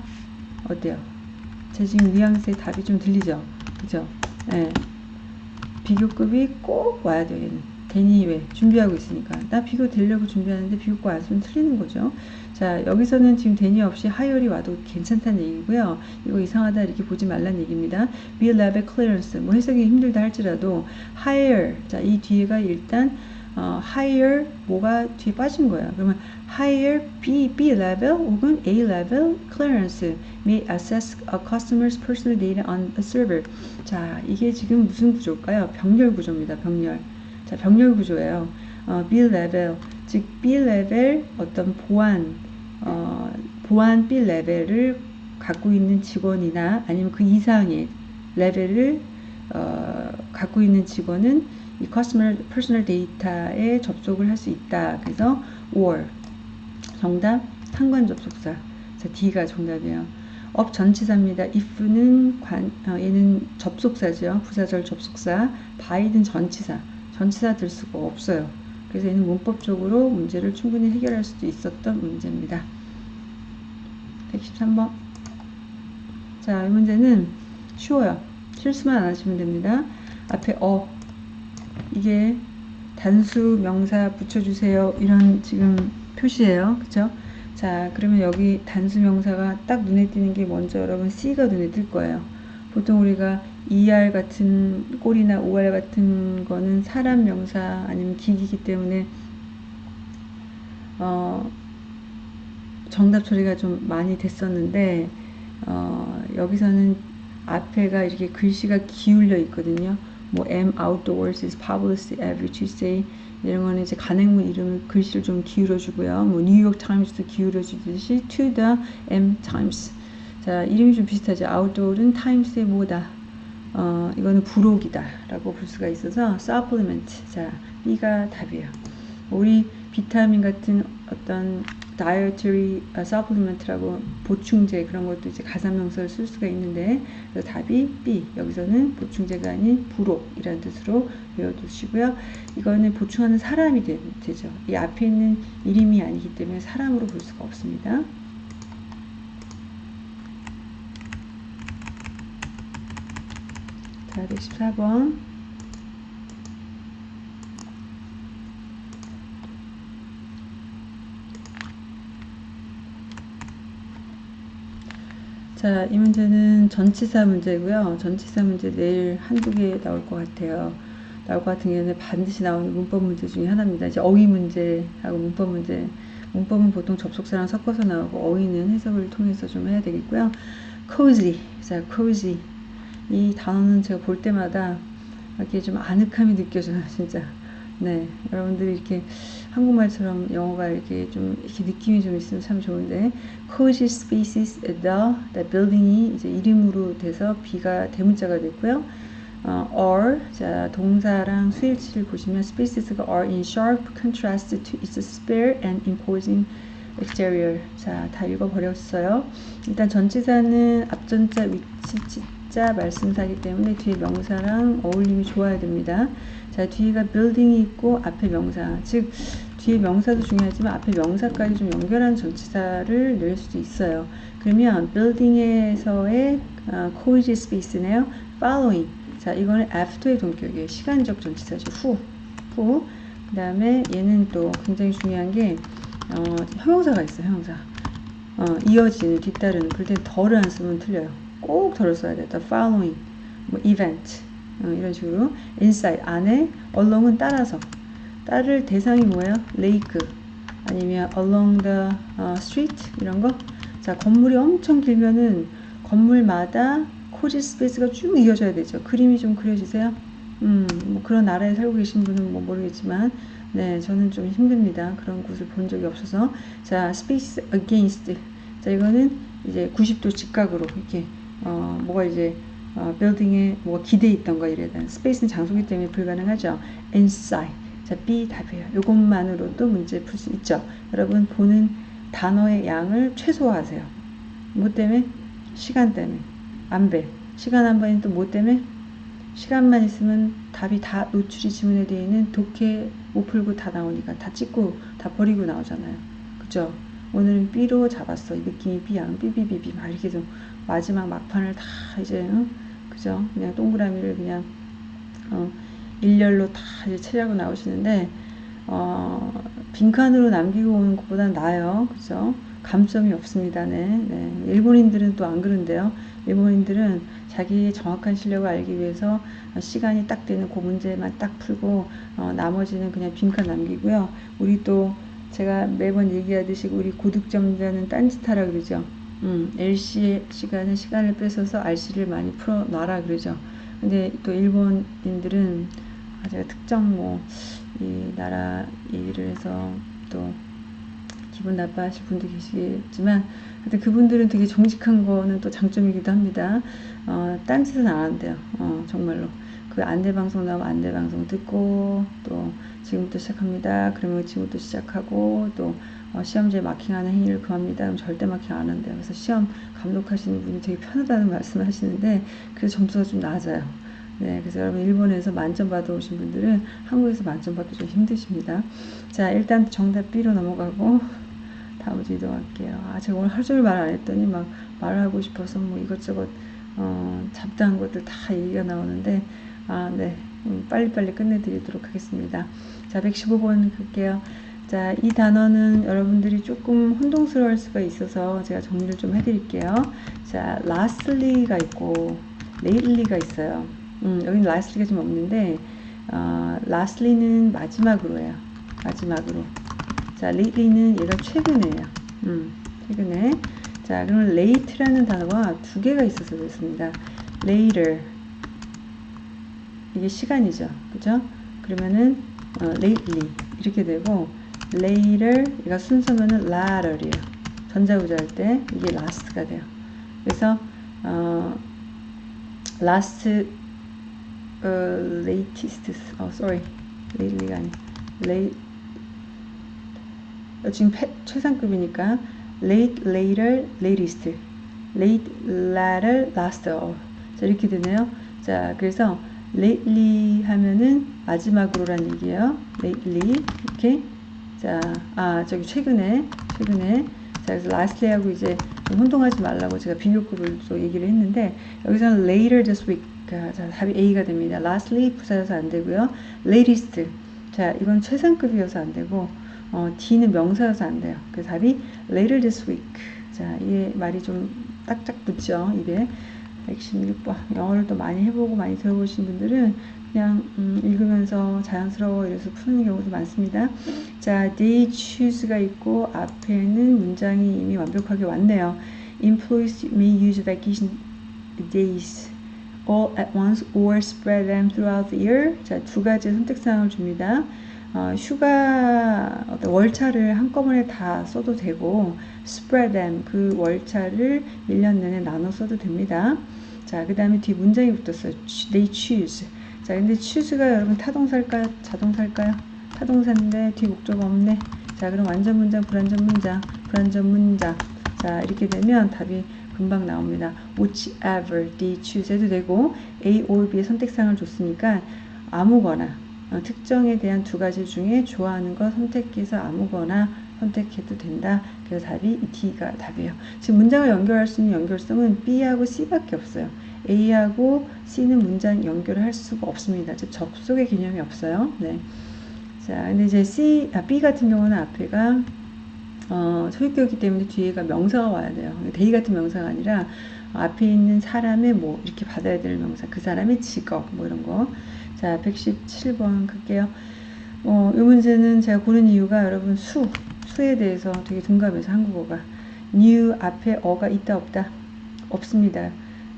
어때요? 제 지금 뉘앙스의 답이 좀 들리죠? 그죠? 네. 비교급이 꼭 와야 돼요, 얘는. 대니 왜? 준비하고 있으니까. 나 비교 되려고 준비하는데 비교급 안 쓰면 틀리는 거죠. 자, 여기서는 지금 대니 없이 하열이 와도 괜찮다는 얘기고요. 이거 이상하다 이렇게 보지 말란 얘기입니다. be level clearance. 뭐 해석이 힘들다 할지라도 higher. 자, 이 뒤에가 일단 어, higher 뭐가 뒤에 빠진 거야. 그러면 higher B, B level 혹은 A level clearance may access a customer's personal data on a server. 자, 이게 지금 무슨 구조일까요? 병렬 구조입니다. 병렬. 자, 병렬 구조예요. 어, B level 즉 B 레벨 어떤 보안 어, 보안 B 레벨을 갖고 있는 직원이나 아니면 그 이상의 레벨을 어, 갖고 있는 직원은 이 customer personal data에 접속을 할 수 있다. 그래서 or 정답 상관 접속사. 자, D가 정답이에요. up 전치사입니다. if는 관, 어, 얘는 접속사죠. 부사절 접속사. by는 전치사. 전치사 들 수가 없어요. 그래서 얘는 문법적으로 문제를 충분히 해결할 수도 있었던 문제입니다. 113번. 자, 이 문제는 쉬워요. 실수만 안 하시면 됩니다. 앞에 어, 이게 단수 명사 붙여주세요. 이런 지금 표시예요. 그쵸? 자, 그러면 여기 단수 명사가 딱 눈에 띄는 게 먼저 여러분 C가 눈에 띌 거예요. 보통 우리가 ER 같은 꼴이나 OR 같은 거는 사람 명사 아니면 기기이기 때문에 어, 정답 처리가 좀 많이 됐었는데 어, 여기서는 앞에가 이렇게 글씨가 기울려 있거든요. 뭐 M outdoors is published every Tuesday 이런 거는 이제 간행문 이름을 글씨를 좀 기울여 주고요. 뭐 뉴욕 타임스도 기울여 주듯이 to the M times. 자, 이름이 좀 비슷하죠. outdoor은 times의 뭐다. 어, 이거는 부록이다 라고 볼 수가 있어서 supplement. 자, B가 답이에요. 우리 비타민 같은 어떤 dietary supplement라고 보충제 그런 것도 이제 가산명사를 쓸 수가 있는데 그래서 답이 B. 여기서는 보충제가 아닌 부록이라는 뜻으로 외워두시고요. 이거는 보충하는 사람이 되, 되죠. 이 앞에 있는 이름이 아니기 때문에 사람으로 볼 수가 없습니다. 자 114번 자, 이 문제는 전치사 문제고요. 전치사 문제 내일 한두 개 나올 것 같아요. 나올 것 같은 경우는 반드시 나오는 문법 문제 중에 하나입니다. 이제 어휘 문제하고 문법 문제. 문법은 보통 접속사랑 섞어서 나오고 어휘는 해석을 통해서 좀 해야 되겠고요. cozy. 자, cozy. 이 단어는 제가 볼 때마다 이렇게 좀 아늑함이 느껴져요, 진짜. 네, 여러분들이 이렇게 한국말처럼 영어가 이렇게 좀 이렇게 느낌이 좀 있으면 참 좋은데 cozy spaces the building이 이제 이름으로 돼서 B가 대문자가 됐고요. 어, are 자 동사랑 수일치를 보시면 spaces가 are in sharp contrast to its spare and imposing exterior 자 다 읽어버렸어요. 일단 전치사는 앞전자 위치 자 말씀사기 때문에 뒤에 명사랑 어울림이 좋아야 됩니다. 자 뒤에가 building이 있고 앞에 명사 즉 뒤에 명사도 중요하지만 앞에 명사까지 좀 연결한 전치사를 낼 수도 있어요. 그러면 building에서의 어, cozy space네요. following 자 이거는 after의 동격이에요. 시간적 전치사죠. 후. 후. 그 다음에 얘는 또 굉장히 중요한 게 어, 형용사가 있어요. 형용사. 어, 이어지는 뒤따르는 그럴 때 덜을 안 쓰면 틀려요. 꼭 덜을 써야 돼. the following 뭐 event 어, 이런 식으로 inside 안에 along은 따라서 따를 대상이 뭐예요? lake 아니면 along the uh, street 이런 거. 자 건물이 엄청 길면은 건물마다 cozy space가 쭉 이어져야 되죠. 그림이 좀 그려지세요? 음, 뭐 그런 나라에 살고 계신 분은 뭐 모르겠지만, 네, 저는 좀 힘듭니다. 그런 곳을 본 적이 없어서. 자, space against. 자, 이거는 이제 90도 직각으로 이렇게, 어, 뭐가 이제 어, 빌딩에 뭐가 기대 있던 거 이래 된 space는 장소기 때문에 불가능하죠. inside. 자, B 답이에요. 이것만으로도 문제 풀 수 있죠. 여러분 보는 단어의 양을 최소화하세요. 뭐 때문에? 시간 때문에. 안배. 시간 안배는 또 뭐 때문에? 시간만 있으면 답이 다 노출이 지문에 되어 있는 독해 못 풀고 다 나오니까 다 찍고 다 버리고 나오잖아요. 그죠? 오늘은 B로 잡았어. 이 느낌이 B야. 삐삐삐삐 막 이렇게 좀 마지막 막판을 다 이제 어? 그죠? 그냥 동그라미를 그냥 어, 일렬로 다 이제 처리하고 나오시는데 어, 빈칸으로 남기고 오는 것보다 나아요. 그죠? 감점이 없습니다. 네. 네. 일본인들은 또 안 그런데요. 일본인들은 자기의 정확한 실력을 알기 위해서 시간이 딱 되는 그 문제만 딱 풀고 어, 나머지는 그냥 빈칸 남기고요. 우리 또 제가 매번 얘기하듯이 우리 고득점자는 딴짓하라 그러죠. 음, LC 시간에 시간을 뺏어서 RC를 많이 풀어놔라 그러죠. 근데 또 일본인들은 아, 제가 특정 뭐 이 나라 얘기를 해서 또 기분 나빠하실 분도 계시겠지만 하여튼 그분들은 되게 정직한 거는 또 장점이기도 합니다. 어, 딴짓은 안 한대요. 어, 정말로. 그 안내 방송 나오면 안내 방송 듣고 또 지금부터 시작합니다. 그러면 지금부터 시작하고 또 어, 시험지에 마킹하는 행위를 금합니다. 그럼 절대 마킹 안 한대요. 그래서 시험 감독하시는 분이 되게 편하다는 말씀을 하시는데 그래서 점수가 좀 낮아요. 네, 그래서 여러분 일본에서 만점 받아오신 분들은 한국에서 만점 받기 좀 힘드십니다. 자, 일단 정답 B로 넘어가고 다음 문제 이동할게요. 아, 제가 오늘 하루 종일 말 안 했더니 막 말하고 싶어서 뭐 이것저것 어, 잡다한 것들 다 얘기가 나오는데 아, 네. 음, 빨리빨리 끝내드리도록 하겠습니다. 자, 115번 갈게요. 자, 이 단어는 여러분들이 조금 혼동스러울 수가 있어서 제가 정리를 좀 해드릴게요. 자, lastly가 있고, lately가 있어요. 음, 여기는 lastly가 좀 없는데, 어, lastly는 마지막으로예요. 마지막으로. 자, lately는 얘가 최근에예요. 음, 최근에. 자, 그러면 late라는 단어가 두 개가 있어서 그렇습니다. later. 이게 시간이죠. 그죠? 그러면은, 어, lately. 이렇게 되고, later. 얘가 순서면은 latter이에요. 전자구조 할 때, 이게 last가 돼요. 그래서, 어, last, 어, latest. 어, sorry. lately가 아니 late, 지금 패, 최상급이니까 late, later, latest, late, latter, last. 어, 자 이렇게 되네요. 자 그래서 lately 하면은 마지막으로란 얘기예요. lately 이렇게 자 아 저기 최근에 최근에 자 그래서 lastly하고 이제 혼동하지 말라고 제가 비교급을 또 얘기를 했는데 여기서는 later this week 자 답이 A가 됩니다. lastly 부사여서 안 되고요. latest 자 이건 최상급이어서 안 되고 어, D는 명사여서 안 돼요. 그 답이 later this week. 자, 이 말이 좀 딱딱 붙죠, 입에. 116번. 영어를 또 많이 해보고 많이 들어보신 분들은 그냥 음, 읽으면서 자연스러워 이래서 푸는 경우도 많습니다. 자, they choose가 있고 앞에는 문장이 이미 완벽하게 왔네요. Employees may use vacation days all at once or spread them throughout the year. 자, 두 가지 선택 사항을 줍니다. 어, 휴가 월차를 한꺼번에 다 써도 되고 spread them 그 월차를 1년 내내 나눠 써도 됩니다. 자, 그 다음에 뒤 문장이 붙었어요. They choose. 자, 근데 choose가 여러분 타동사일까요? 자동사일까요? 타동사인데 뒤 목적 없네. 자, 그럼 완전 문장, 불완전 문장, 불완전 문장. 자, 이렇게 되면 답이 금방 나옵니다. whichever they choose 해도 되고 A or B의 선택상을 줬으니까 아무거나 어, 특정에 대한 두 가지 중에 좋아하는 거 선택해서 아무거나 선택해도 된다. 그래서 답이 D가 답이에요. 지금 문장을 연결할 수 있는 연결성은 B하고 C밖에 없어요. A하고 C는 문장 연결을 할 수가 없습니다. 즉 접속의 개념이 없어요. 네. 자, 근데 이제 C, 아, B 같은 경우는 앞에가 어, 소유격이기 때문에 뒤에가 명사가 와야 돼요. 대의 같은 명사가 아니라 앞에 있는 사람의 뭐 이렇게 받아야 될 명사, 그 사람의 직업 뭐 이런 거. 자, 117번 갈게요. 어, 이 문제는 제가 고른 이유가 여러분 수, 수에 대해서 되게 둔감해서 한국어가. new 앞에 어가 있다 없다? 없습니다.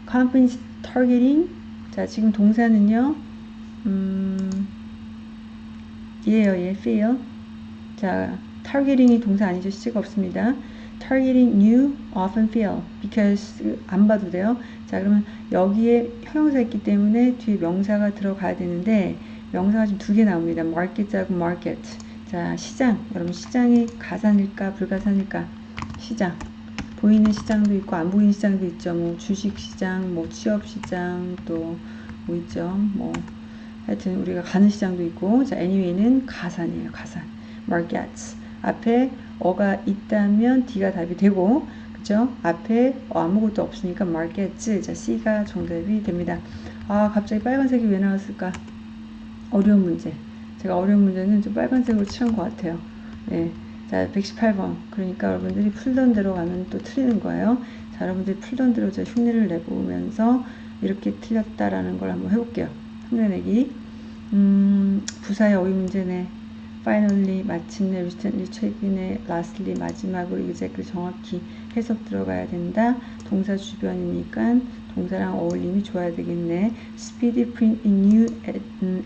Company targeting. 자, 지금 동사는요. 음, 얘예요, 얘 feel. 자, targeting이 동사 아니죠. 시제가 없습니다. targeting new often feel because 안 봐도 돼요. 자 그러면 여기에 형용사 있기 때문에 뒤에 명사가 들어가야 되는데 명사가 지금 두 개 나옵니다. market하고 market. 자 시장 여러분 시장이 가산일까 불가산일까 시장 보이는 시장도 있고 안 보이는 시장도 있죠. 뭐 주식 시장, 뭐 취업 시장 또 뭐 있죠. 뭐 하여튼 우리가 가는 시장도 있고 자 anyway는 가산이에요. 가산 markets 앞에 어가 있다면 D가 답이 되고 그죠? 앞에 어, 아무것도 없으니까 markets 자 C가 정답이 됩니다. 아 갑자기 빨간색이 왜 나왔을까? 어려운 문제. 제가 어려운 문제는 좀 빨간색으로 칠한 것 같아요. 네. 자 118번 그러니까 여러분들이 풀던 대로 가면 또 틀리는 거예요. 자 여러분들이 풀던 대로 제가 흉내를 내보면서 이렇게 틀렸다라는 걸 한번 해볼게요. 흉내내기 음, 부사의 어휘 문제네. finally 마침내 recently 최근에 lastly 마지막으로 exactly 정확히 해석 들어가야 된다. 동사 주변이니까 동사랑 어울림이 좋아야 되겠네. speedy print in new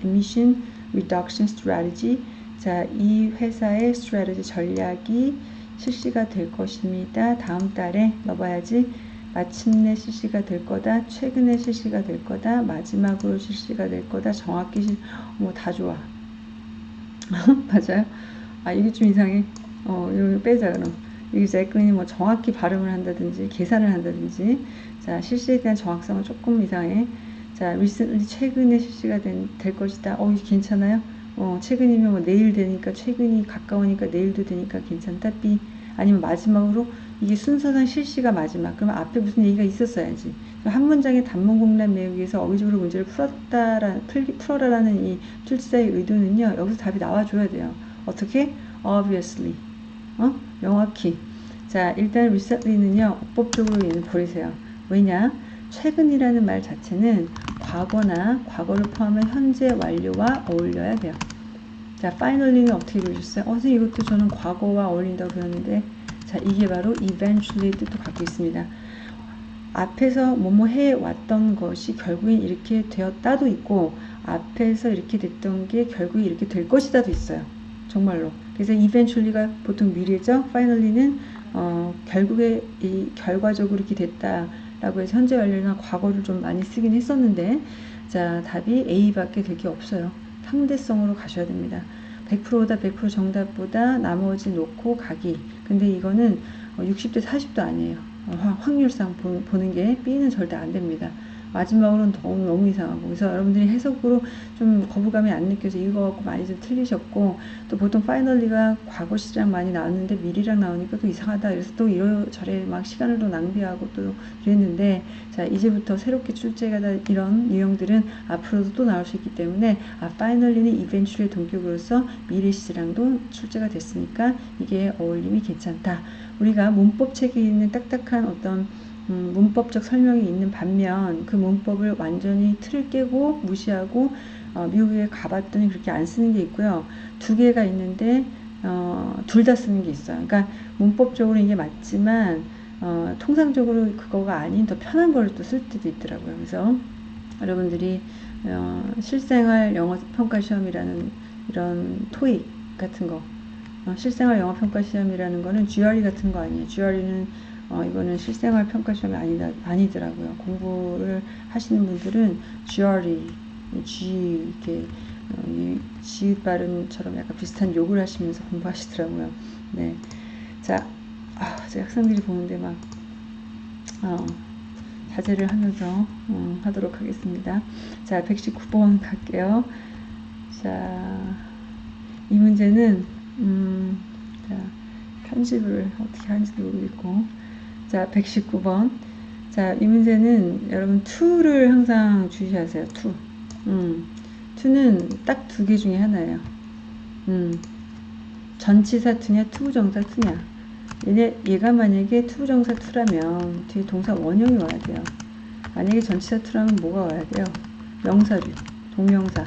emission reduction strategy 자, 이 회사의 strategy 전략이 실시가 될 것입니다. 다음 달에 넣어봐야지. 마침내 실시가 될 거다. 최근에 실시가 될 거다. 마지막으로 실시가 될 거다. 정확히 실, 뭐 다 좋아. 맞아요? 아, 이게 좀 이상해. 어, 이거 빼자, 그럼. 여기 제끈이 뭐 정확히 발음을 한다든지, 계산을 한다든지. 자, 실시에 대한 정확성은 조금 이상해. 자, recently 최근에 실시가 된, 될 것이다. 어, 괜찮아요? 어, 최근이면 뭐 내일 되니까, 최근이 가까우니까 내일도 되니까 괜찮다. B. 아니면 마지막으로 이게 순서상 실시가 마지막. 그러면 앞에 무슨 얘기가 있었어야지. 한 문장의 단문 공란 외우기에서 어휘적으로 문제를 풀었다라, 풀어라라는 이 출제자의 의도는요. 여기서 답이 나와줘야 돼요. 어떻게? obviously. 어? 명확히. 자, 일단 recently는요. 법적으로 얘는 버리세요. 왜냐? 최근이라는 말 자체는 과거나 과거를 포함한 현재 완료와 어울려야 돼요. 자, finally는 어떻게 그러셨어요? 어, 선생님 이것도 저는 과거와 어울린다고 배웠는데 자, 이게 바로 eventually 뜻도 갖고 있습니다. 앞에서 뭐뭐 해왔던 것이 결국엔 이렇게 되었다도 있고 앞에서 이렇게 됐던 게 결국에 이렇게 될 것이다도 있어요. 정말로. 그래서 eventually가 보통 미래죠. finally는 어, 결국에 이 결과적으로 이렇게 됐다라고 해서 현재 완료나 과거를 좀 많이 쓰긴 했었는데 자 답이 A밖에 될 게 없어요. 상대성으로 가셔야 됩니다. 100%다 100% 정답보다 나머지 놓고 가기. 근데 이거는 60대 어, 40도 아니에요. 어, 확률상 보는 게 B는 절대 안 됩니다. 마지막으로는 너무, 너무 이상하고. 그래서 여러분들이 해석으로 좀 거부감이 안 느껴져 이거 갖고 많이 좀 틀리셨고 또 보통 파이널리가 과거 시랑 많이 나왔는데 미리랑 나오니까 또 이상하다. 그래서 또 이러저래 막 시간을 또 낭비하고 또 그랬는데 자 이제부터 새롭게 출제가 다 이런 유형들은 앞으로도 또 나올 수 있기 때문에 아 파이널리는 이벤츄의 동격으로서 미리 시랑도 출제가 됐으니까 이게 어울림이 괜찮다. 우리가 문법 책에 있는 딱딱한 어떤 음, 문법적 설명이 있는 반면 그 문법을 완전히 틀을 깨고 무시하고 어, 미국에 가봤더니 그렇게 안 쓰는 게 있고요. 두 개가 있는데 어, 둘 다 쓰는 게 있어요. 그러니까 문법적으로 이게 맞지만 어, 통상적으로 그거가 아닌 더 편한 걸 또 쓸 때도 있더라고요. 그래서 여러분들이 어, 실생활 영어 평가 시험이라는 이런 토익 같은 거 어, 실생활 영어 평가 시험이라는 거는 GRE 같은 거 아니에요. GRE는 어, 이거는 실생활 평가 시험이 아니다, 아니더라고요. 공부를 하시는 분들은 GRE, G, 이렇게, 어, 이 지읒 발음처럼 약간 비슷한 욕을 하시면서 공부하시더라고요. 네. 자, 아, 제 학생들이 보는데 막, 어, 자제를 하면서 음, 하도록 하겠습니다. 자, 119번 갈게요. 자, 이 문제는, 음, 자, 편집을 어떻게 하는지도 모르겠고, 자, 119번. 자, 이 문제는 여러분 to를 항상 주시하세요. to. 음. to는 딱 두 개 중에 하나예요. 음. 전치사 to냐, to부정사 to냐. 얘네, 얘가 만약에 to부정사 to라면 뒤에 동사 원형이 와야 돼요. 만약에 전치사 to라면 뭐가 와야 돼요? 명사류, 동명사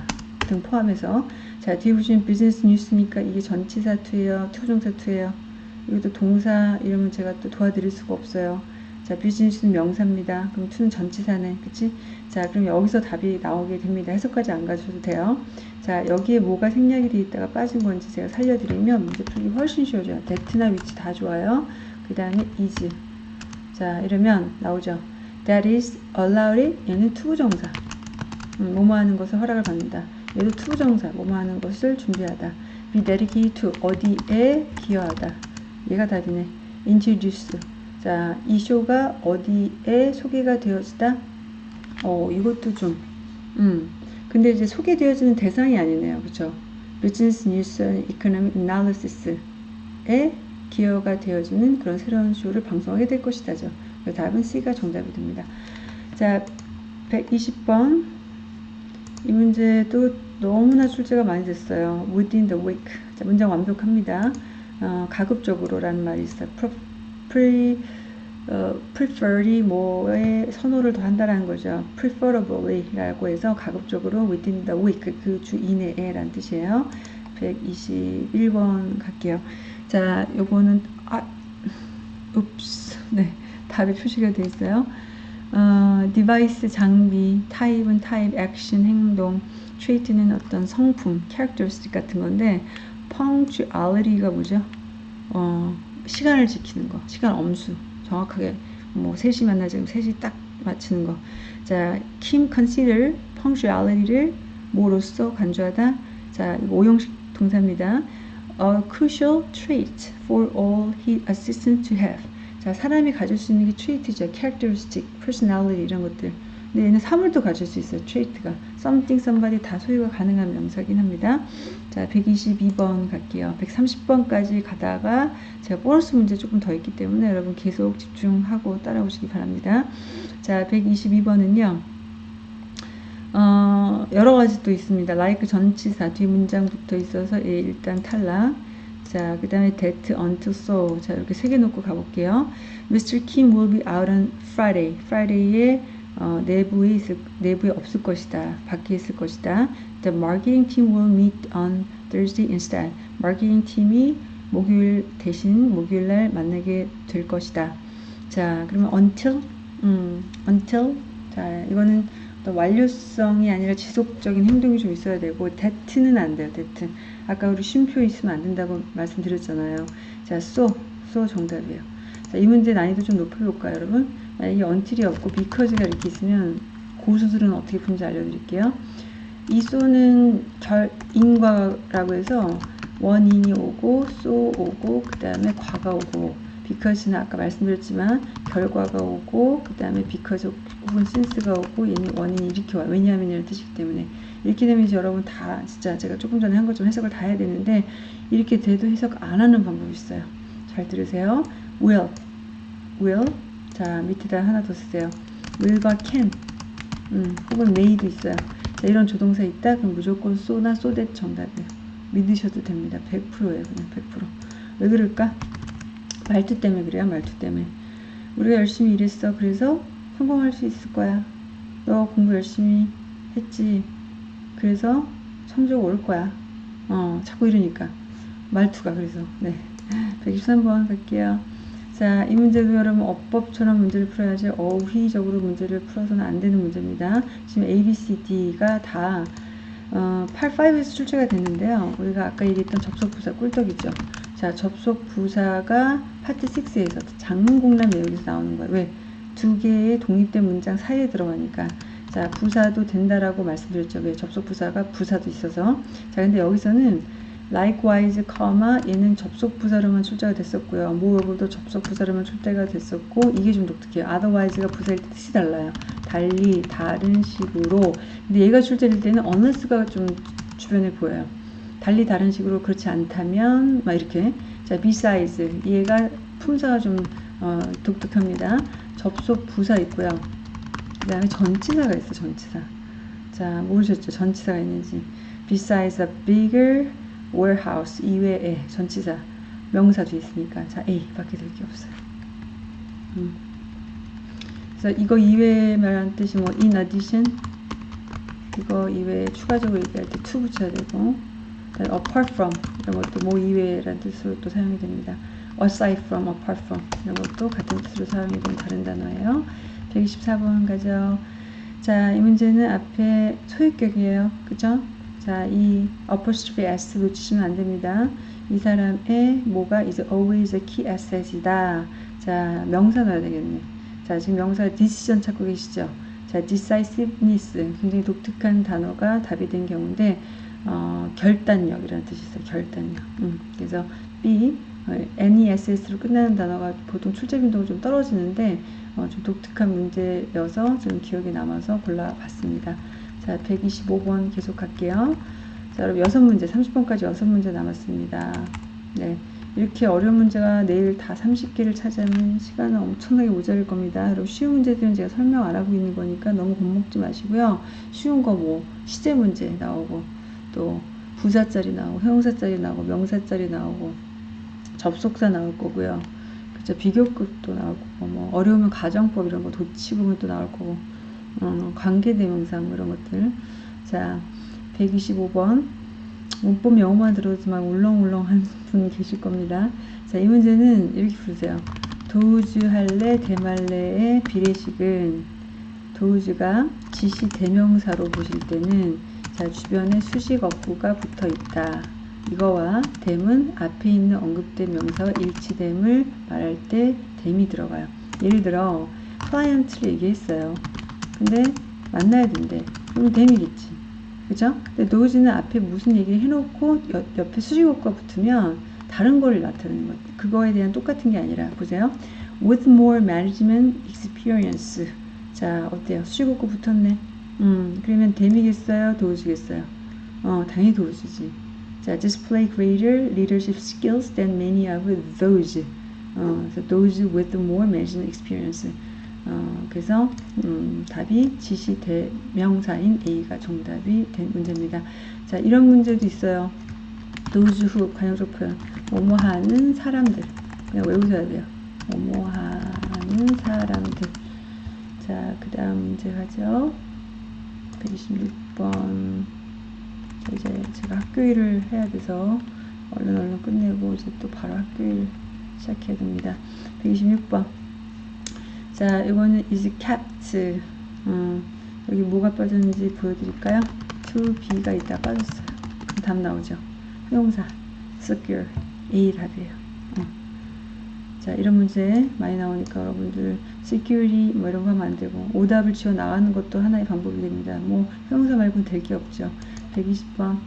등 포함해서 자, 뒤에 보시면 비즈니스 뉴스니까 이게 전치사 to예요, to부정사 to예요. 이것도 동사 이러면 제가 또 도와드릴 수가 없어요. 자, 비즈니스는 명사입니다. 그럼 to는 전치사네. 그치? 자, 그럼 여기서 답이 나오게 됩니다. 해석까지 안 가셔도 돼요. 자, 여기에 뭐가 생략이 돼 있다가 빠진 건지 제가 살려드리면 문제 풀기 훨씬 쉬워져요. that나 which 다 좋아요. 그 다음에 is. 자, 이러면 나오죠. That is allowed. 얘는 to부정사. 음, 뭐뭐 하는 것을 허락을 받는다. 얘도 to부정사. 뭐뭐 하는 것을 준비하다. be dedicated to. 어디에 기여하다. 얘가 답이네. introduce. 자, 이 쇼가 어디에 소개가 되어지다? 어, 이것도 좀, 음. 근데 이제 소개되어지는 대상이 아니네요. 그쵸? Business News Economic Analysis에 기여가 되어지는 그런 새로운 쇼를 방송하게 될 것이다죠. 답은 C가 정답이 됩니다. 자, 120번. 이 문제도 너무나 출제가 많이 됐어요. Within the week. 자, 문장 완벽합니다. 어, 가급적으로라는 말이 있어요. pre, 어, prefer이 뭐에 선호를 더 한다라는 거죠. preferably라고 해서 가급적으로 within the week 그주 이내에라는 뜻이에요. 121번 갈게요. 자, 요거는 아, 읍스, 네, 답이 표시가 되어 있어요. 어, device 장비, type은 타입, 액션, 행동, trait는 어떤 성품, characteristic 같은 건데 punctuality가 뭐죠? 어, 시간을 지키는 거, 시간 엄수, 정확하게 뭐 3시 만나 지 금 3시 딱 맞추는 거. 자, Kim consider punctuality를 뭐로써 간주하다. 자, 이거 오형식 동사입니다. A crucial trait for all his assistants to have. 자, 사람이 가질 수 있는 게 trait죠. characteristic, personality 이런 것들. 근데 얘는 사물도 가질 수 있어요. trait가. something, somebody 다 소유가 가능한 명사긴 합니다. 자, 122번 갈게요. 130번까지 가다가 제가 보너스 문제 조금 더 있기 때문에 여러분 계속 집중하고 따라오시기 바랍니다. 자, 122번은요. 어, 여러 가지 또 있습니다. like 전치사 뒤 문장 붙어 있어서 예, 일단 탈락. 자, 그 다음에 that until so. 자, 이렇게 세 개 놓고 가볼게요. Mr. Kim will be out on Friday. Friday에 어, 내부에 있을, 내부에 없을 것이다. 밖에 있을 것이다. The marketing team will meet on Thursday instead. 마케팅 팀이 목요일 대신 목요일 날 만나게 될 것이다. 자, 그러면 until, 음, until. 자, 이거는 완료성이 아니라 지속적인 행동이 좀 있어야 되고, that는 안 돼요, that. 아까 우리 쉼표 있으면 안 된다고 말씀드렸잖아요. 자, so, so 정답이에요. 자, 이 문제 난이도 좀 높여 볼까요, 여러분? 만약에 until이 없고 because가 이렇게 있으면 고수들은 어떻게 푸는지 알려드릴게요. 이 so는 결, 인과라고 해서 원인이 오고, so 오고, 그 다음에 과가 오고, because는 아까 말씀드렸지만 결과가 오고, 그 다음에 because 혹은 since가 오고, 원인이 이렇게 와요. 왜냐하면 이런 뜻이기 때문에. 이렇게 되면 이제 여러분 다 진짜 제가 조금 전에 한 것 좀 해석을 다 해야 되는데 이렇게 돼도 해석 안 하는 방법이 있어요. 잘 들으세요. will, will. 자 밑에다 하나 더 쓰세요. will과 can, 음, 혹은 may도 있어요. 자, 이런 조동사 있다? 그럼 무조건 so that 정답이에요. 믿으셔도 됩니다. 100%예요. 그냥 100%. 왜 그럴까? 말투 때문에 그래요. 말투 때문에. 우리가 열심히 일했어. 그래서 성공할 수 있을 거야. 너 공부 열심히 했지. 그래서 성적 올 거야. 어, 자꾸 이러니까. 말투가 그래서. 네. 123번 갈게요. 자, 이 문제도 여러분 어법처럼 문제를 풀어야지 어휘적으로 문제를 풀어서는 안 되는 문제입니다. 지금 A, B, C, D가 다 어, 8, 5에서 출제가 됐는데요. 우리가 아까 얘기했던 접속부사 꿀떡이죠. 자, 접속부사가 파트 6에서 장문공란 내용에서 나오는 거예요. 왜? 두 개의 독립된 문장 사이에 들어가니까. 자, 부사도 된다라고 말씀드렸죠. 왜? 접속 부사가 부사도 있어서. 자, 근데 여기서는 likewise, 얘는 접속 부사로만 출제가 됐었고요. moreover도 접속 부사로만 출제가 됐었고 이게 좀 독특해요. otherwise가 부사일 때 뜻이 달라요. 달리, 다른 식으로. 근데 얘가 출제될 때는 unless가 좀 주변에 보여요. 달리 다른 식으로 그렇지 않다면 막 이렇게 자 besides 얘가 품사가 좀 어, 독특합니다. 접속 부사 있고요. 그 다음에 전치사가 있어 전치사 자 모르셨죠 전치사가 있는지 besides a bigger warehouse 이외에 전치사 명사 뒤에 있으니까 자 A 밖에 될 게 없어요 음. 그래서 이거 이외에 말하는 뜻이 뭐 in addition 이거 이외에 추가적으로 얘기할 때 to 붙여야 되고 apart from 이런 것도 뭐 이외라는 뜻으로 또 사용이 됩니다 aside from, apart from 이런 것도 같은 뜻으로 사용이 되는 다른 단어예요 124번 가죠. 자, 이 문제는 앞에 소유격이에요. 그죠? 자, 이 apostrophe s 놓치시면 안 됩니다. 이 사람의 뭐가 is always a key asset이다. 자, 명사 넣어야 되겠네. 자, 지금 명사 decision 찾고 계시죠? 자, decisiveness 굉장히 독특한 단어가 답이 된 경우인데 어, 결단력이라는 뜻이 있어요. 결단력. 음, 그래서 B, 어, NESS로 끝나는 단어가 보통 출제 빈도가 좀 떨어지는데 어, 좀 독특한 문제여서 좀 기억에 남아서 골라봤습니다. 자, 125번 계속 할게요. 자, 여러분 여섯 문제, 30번까지 여섯 문제 남았습니다. 네. 이렇게 어려운 문제가 내일 다 30개를 차지하면 시간은 엄청나게 모자랄 겁니다. 여러분 쉬운 문제들은 제가 설명 안 하고 있는 거니까 너무 겁먹지 마시고요. 쉬운 거 뭐 시제 문제 나오고 또 부사짜리 나오고 형사짜리 나오고 명사짜리 나오고 접속사 나올 거고요. 그죠 비교급도 나올 거고 뭐 어려우면 가정법 이런 거 도치부분 또 나올 거고 어, 관계대명사 뭐 이런 것들. 자 125번. 문법 영어만 들어도만 울렁울렁한 분 계실 겁니다. 자 이 문제는 이렇게 부르세요. 도우즈 할래 대말래의 비례식은 도우즈가 지시 대명사로 보실 때는 자 주변에 수식 어구가 붙어 있다. 이거와 댐은 앞에 있는 언급된 명사와 일치됨을 말할 때 댐이 들어가요. 예를 들어 클라이언트를 얘기했어요. 근데 만나야 된대. 그럼 댐이겠지. 그죠? 근데 노즈는 앞에 무슨 얘기를 해놓고 옆, 옆에 수식어가 붙으면 다른 거를 나타내는 것. 그거에 대한 똑같은 게 아니라 보세요. With more management experience. 자, 어때요? 수식어구 붙었네. 음, 그러면 댐이겠어요? 도우주겠어요? 어, 당연히 도우주지. 자, display greater leadership skills than many of those. 어, so those with more management experience. 어, 그래서 음, 답이 지시 대명사인 A가 정답이 된 문제입니다. 자, 이런 문제도 있어요. who 관용적 표현. 뭐뭐 하는 사람들. 그냥 외우셔야 돼요. 뭐뭐 하는 사람들. 자, 그 다음 문제 가죠. 126번. 이제 제가 학교 일을 해야 돼서 얼른 얼른 끝내고 이제 또 바로 학교 일 시작해야 됩니다. 126번. 자, 이거는 is kept. 음, 여기 뭐가 빠졌는지 보여드릴까요? to be가 있다 빠졌어요. 그럼 답 나오죠. 형용사 secure A 답이에요. 어. 자, 이런 문제 많이 나오니까 여러분들 security 뭐 이런 거 하면 안 되고 오답을 지어 나가는 것도 하나의 방법이 됩니다. 뭐 형용사 말고는 될 게 없죠. 120번.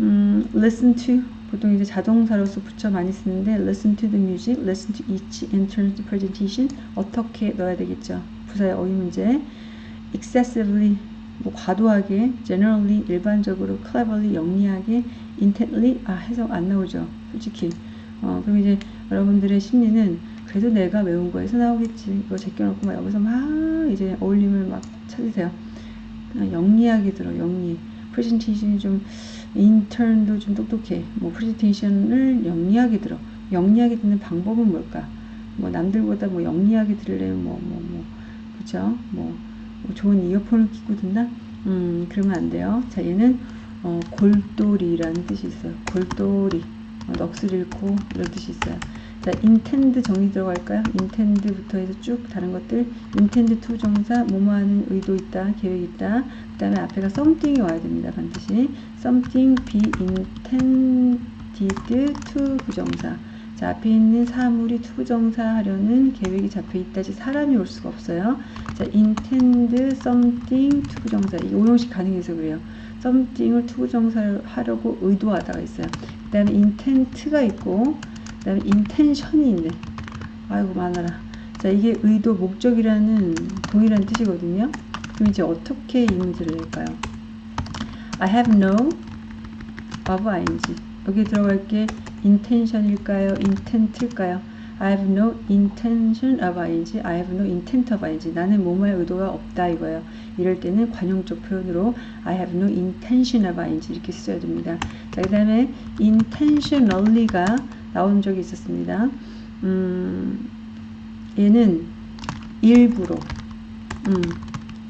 음, listen to 보통 이제 자동사로서 붙여 많이 쓰는데 listen to the music, listen to each intern's presentation 어떻게 넣어야 되겠죠. 부사의 어휘 문제. excessively 뭐 과도하게, generally 일반적으로, cleverly 영리하게, intently 아 해석 안 나오죠. 솔직히. 어, 그럼 이제 여러분들의 심리는 그래도 내가 외운 거에서 나오겠지. 이거 제껴놓고 막 여기서 막 이제 어울림을 막 찾으세요. 그냥 영리하게 들어, 영리. 프레젠테이션이 좀 인턴도 좀 똑똑해. 뭐 프레젠테이션을 영리하게 들어. 영리하게 듣는 방법은 뭘까? 뭐 남들보다 뭐 영리하게 들으려면 뭐뭐 뭐 그죠? 뭐, 뭐 좋은 이어폰을 끼고 듣나? 음 그러면 안 돼요. 자 얘는 어, 골똘이라는 뜻이 있어요. 골똘이 어, 넋을 잃고 이런 뜻이 있어요. 자, intend 정의 들어갈까요? intend부터 해서 쭉 다른 것들 intend to 정사 뭐뭐 하는 의도 있다, 계획 있다. 그 다음에 앞에가 something이 와야 됩니다. 반드시 something be intended to 부정사 자, 앞에 있는 사물이 to부정사 하려는 계획이 잡혀 있다지 사람이 올 수가 없어요. 자, intend something to부정사 이 오형식 가능해서 그래요. something을 to부정사 하려고 의도하다가 있어요. 그 다음에 intent가 있고 그 다음에 intention이 있네. 아이고 많아라. 자 이게 의도 목적이라는 동일한 뜻이거든요. 그럼 이제 어떻게 이 문제를 낼까요? I have no of ing 여기 들어갈 게 intention일까요? intent일까요? I have no intention of ing, I have no intent of ing. 나는 뭐뭐의 의도가 없다 이거예요. 이럴 때는 관용적 표현으로 I have no intention of ing 이렇게 써야 됩니다. 자, 그 다음에 intentionally가 나온 적이 있었습니다. 음, 얘는 일부러, 음,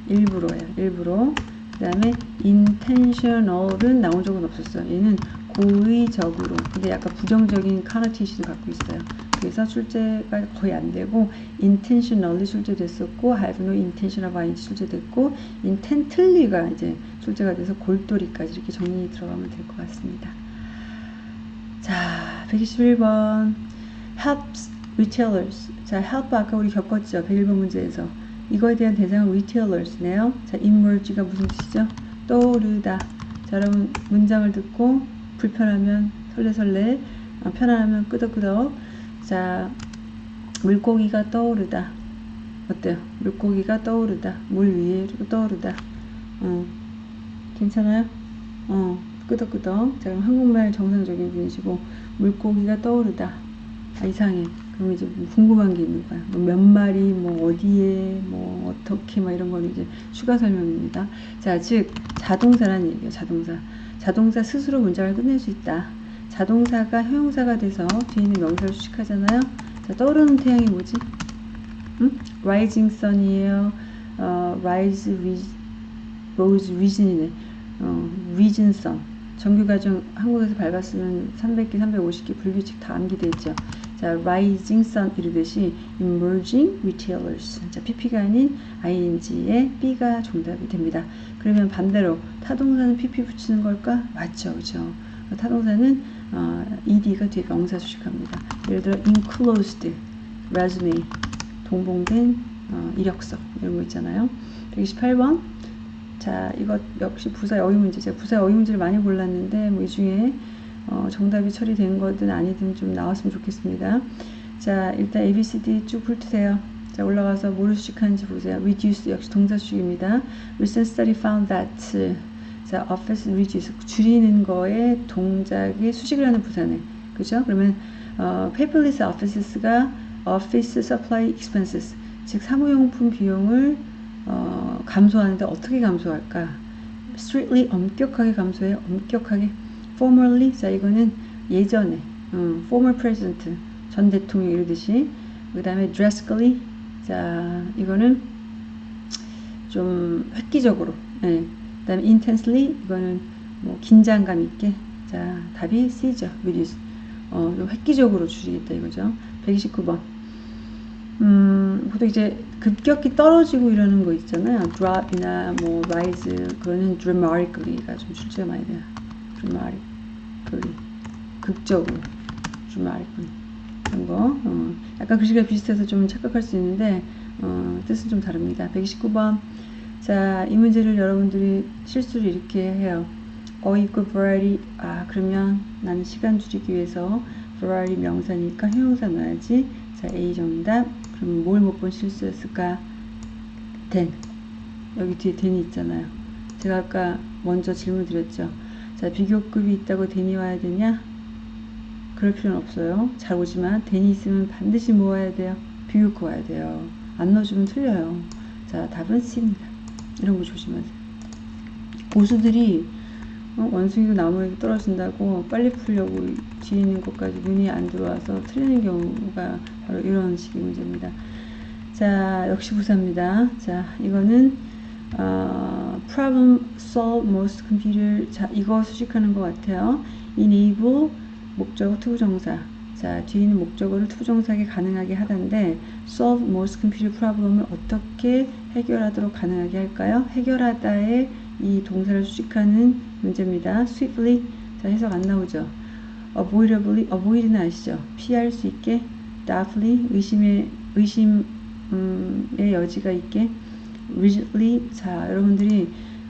일부러예요. 일부러. 그 다음에 intentional은 나온 적은 없었어요. 얘는 고의적으로, 근데 약간 부정적인 카노테이션을 갖고 있어요. 그래서 출제가 거의 안 되고 intentionally 출제됐었고 have no intention of ing 출제됐고 intently가 이제 출제가 돼서 골똘히까지 이렇게 정리 들어가면 될 것 같습니다. 자, 121번 helps retailers. 자, help 아까 우리 겪었죠. 101번 문제에서. 이거에 대한 대상은 retailers네요. 자, emerge가 무슨 뜻이죠? 떠오르다. 자, 여러분 문장을 듣고 불편하면 설레설레, 어, 편안하면 끄덕끄덕. 자, 물고기가 떠오르다. 어때요? 물고기가 떠오르다. 물 위에 떠오르다. 어, 괜찮아요? 어. 끄덕끄덕. 자, 그럼 한국말 정상적인 분이시고, 물고기가 떠오르다. 아, 이상해. 그럼 이제 뭐 궁금한 게 있는 거야. 뭐몇 마리, 뭐 어디에, 뭐 어떻게, 막 이런 거는 이제 추가 설명입니다. 자, 즉, 자동사라는 얘기예요, 자동사. 자동사 스스로 문장을 끝낼 수 있다. 자동사가 형용사가 돼서 뒤에 있는 명사를 수식하잖아요. 자, 떠오르는 태양이 뭐지? 응? rising sun이에요. 어, rise, rose, reason이네. 어, reason sun. 정규과정 한국에서 밟았으면 300개, 350개 불규칙 다 암기되어 있죠. 자, rising sun 이르듯이 emerging retailers. 자, pp가 아닌 ing의 b가 정답이 됩니다. 그러면 반대로 타동사는 pp 붙이는 걸까? 맞죠, 그죠? 타동사는 어, ed가 뒤에 명사 수식합니다. 예를 들어 enclosed resume 동봉된 어, 이력서 이런 거 있잖아요. 128번 자, 이것 역시 부사의 어휘 문제. 제가 부사의 어휘 문제를 많이 골랐는데, 뭐, 이 중에, 어, 정답이 처리된 거든 아니든 좀 나왔으면 좋겠습니다. 자, 일단 ABCD 쭉 훑으세요. 자 올라가서 뭐를 수식하는지 보세요. reduce 역시 동사 수식입니다. recent study found that 자 office reduce 줄이는 거에 동작의 수식을 하는 부사네. 그죠? 그러면 어, paperless offices가 office supply expenses 즉 사무용품 비용을 어, 감소하는데 어떻게 감소할까? strictly 엄격하게 감소해요. 엄격하게 formerly 자 이거는 예전에 음, former president 전 대통령 이러듯이 그 다음에 drastically 자 이거는 좀 획기적으로 예. 그 다음에 intensely 이거는 뭐 긴장감 있게 자 답이 C죠 reduce 어, 좀 획기적으로 줄이겠다 이거죠. 129번. 음, 보통 이제 급격히 떨어지고 이러는 거 있잖아요. drop이나 뭐 rise 그거는 dramatically가 좀 출제가 많이 돼요 dramatically 극적으로 dramatically 이런 거 어, 약간 글씨가 비슷해서 좀 착각할 수 있는데 어, 뜻은 좀 다릅니다. 129번. 자, 이 문제를 여러분들이 실수를 이렇게 해요. 어이구 variety 아 그러면 나는 시간 줄이기 위해서 variety 명사니까 형용사 넣어야지. 자 A 정답. 그럼 뭘 못 본 실수였을까? Then. 여기 뒤에 then이 있잖아요. 제가 아까 먼저 질문 드렸죠 자 비교급이 있다고 then이 와야 되냐? 그럴 필요는 없어요. 잘 오지만 then이 있으면 반드시 뭐 와야 돼요. 비교급 와야 돼요. 안 넣어주면 틀려요. 자 답은 C입니다. 이런 거 조심하세요. 고수들이 어, 원숭이도 나무에 떨어진다고 빨리 풀려고 뒤에 있는 것까지 눈이 안 들어와서 틀리는 경우가 바로 이런 식의 문제입니다. 자, 역시 부사입니다. 자, 이거는 어, problem solve most computer 자, 이거 수식하는 것 같아요. enable 목적어 to부정사 자, 뒤에 있는 목적어를 to부정사하게 가능하게 하던데 solve most computer problem을 어떻게 해결하도록 가능하게 할까요? 해결하다의 이 동사를 수식하는 문제입니다. swiftly 자 해석 안 나오죠. avoidably avoid는 아시죠? 피할 수 있게 doubtfully 의심의 의심의 여지가 있게 rigidly 자 여러분들이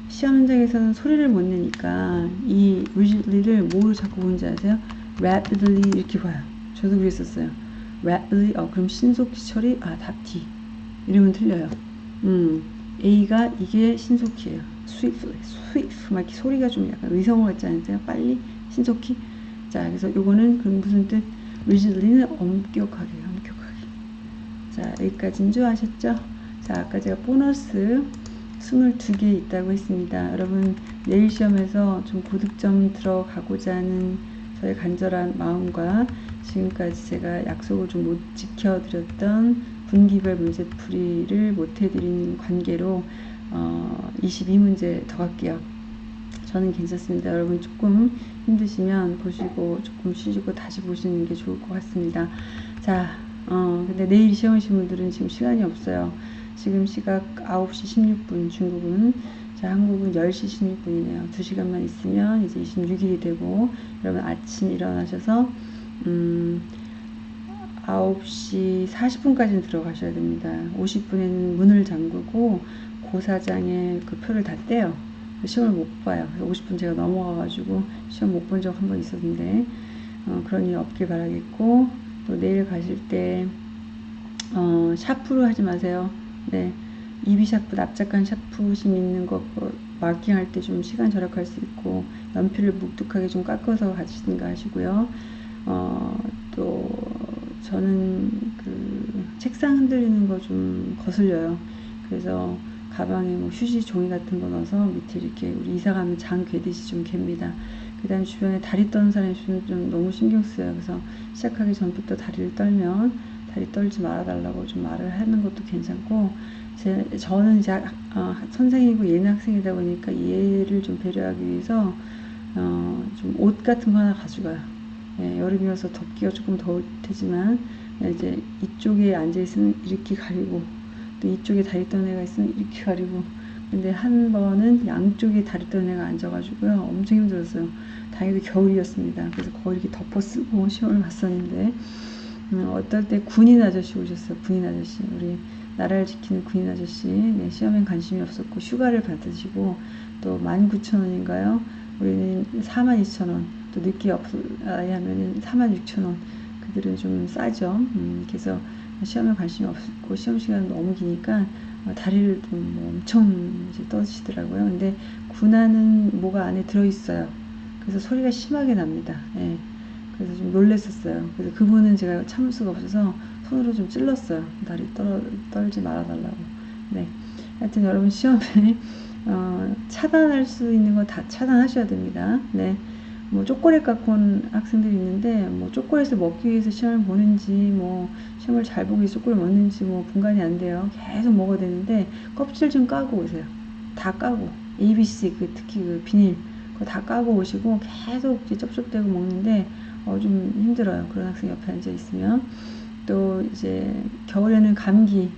시험 현장에서는 소리를 못 내니까 이 rigidly를 뭐로 자꾸 보는지 아세요? rapidly 이렇게 봐요. 저도 그랬었어요. rapidly 어 그럼 신속히 처리 아답 D 이러면 틀려요. 음 A가 이게 신속히예요. swiftly, swift 막 이렇게 소리가 좀 약간 의성어 같지 않으세요? 빨리, 신속히. 자, 그래서 요거는 그 무슨 뜻? rigidly는 엄격하게, 엄격하게. 자, 여기까지인 줄 아셨죠? 자, 아까 제가 보너스 22개 있다고 했습니다. 여러분, 내일 시험에서 좀 고득점 들어가고자 하는 저의 간절한 마음과 지금까지 제가 약속을 좀 못 지켜드렸던 분기별 문제풀이를 못 해드리는 관계로 어, 22문제 더 갈게요. 저는 괜찮습니다. 여러분 조금 힘드시면 보시고 조금 쉬시고 다시 보시는 게 좋을 것 같습니다. 자, 어, 근데 내일 시험 오신 분들은 지금 시간이 없어요. 지금 시각 9시 16분 중국은 자, 한국은 10시 16분이네요. 2시간만 있으면 이제 26일이 되고 여러분 아침 일어나셔서 음, 9시 40분까지는 들어가셔야 됩니다. 50분에는 문을 잠그고 고사장에 그 표를 다 떼요. 시험을 못 봐요. 50분 제가 넘어가가지고 시험 못 본 적 한 번 있었는데 어, 그런 일 없길 바라겠고 또 내일 가실 때 어, 샤프로 하지 마세요. 네, 이비 샤프 납작한 샤프심 있는 거뭐 마킹할 때 좀 시간 절약할 수 있고 연필을 묵뚝하게 좀 깎아서 가시든가 하시고요. 어, 또 저는 그 책상 흔들리는 거 좀 거슬려요. 그래서 가방에 뭐 휴지 종이 같은 거 넣어서 밑에 이렇게 우리 이사 가면 장 괴듯이 좀 갭니다. 그 다음에 주변에 다리 떠는 사람이 있으면 좀 너무 신경 쓰여요. 그래서 시작하기 전부터 다리를 떨면 다리 떨지 말아달라고 좀 말을 하는 것도 괜찮고 제, 저는 이제 어, 선생이고 얘는 학생이다 보니까 얘를 좀 배려하기 위해서 어, 좀 옷 같은 거 하나 가져가요. 예, 여름이어서 덥기가 조금 더울 테지만 이제 이쪽에 앉아 있으면 이렇게 가리고 또 이쪽에 다리 떠는 애가 있으면 이렇게 가리고 근데 한 번은 양쪽에 다리 떠는 애가 앉아가지고요. 엄청 힘들었어요. 다행히도 겨울이었습니다. 그래서 거의 이렇게 덮어 쓰고 시험을 봤었는데 음, 어떨 때 군인 아저씨 오셨어요 군인 아저씨 우리 나라를 지키는 군인 아저씨 네, 시험엔 관심이 없었고 휴가를 받으시고 또 19,000원인가요 우리는 42,000원 또 늦게 없어야 하면은 46,000원 그들은 좀 싸죠 음, 그래서 시험에 관심이 없고 시험 시간 너무 기니까 어, 다리를 좀 뭐 엄청 이제 떠시더라고요. 근데 군화는 뭐가 안에 들어있어요. 그래서 소리가 심하게 납니다. 예. 그래서 좀 놀랬었어요. 그래서 그분은 제가 참을 수가 없어서 손으로 좀 찔렀어요. 다리 떨, 떨지 말아달라고. 네. 하여튼 여러분 시험에 어, 차단할 수 있는 거 다 차단하셔야 됩니다. 네. 뭐 초콜릿 갖고 온 학생들이 있는데 뭐 초콜릿을 먹기 위해서 시험을 보는지 뭐 시험을 잘 보기 위해서 초콜릿 먹는지 뭐 분간이 안 돼요. 계속 먹어야 되는데 껍질 좀 까고 오세요. 다 까고 ABC 그 특히 그 비닐 그거 다 까고 오시고 계속 이제 쩝쩝대고 먹는데 어 좀 힘들어요. 그런 학생 옆에 앉아 있으면 또 이제 겨울에는 감기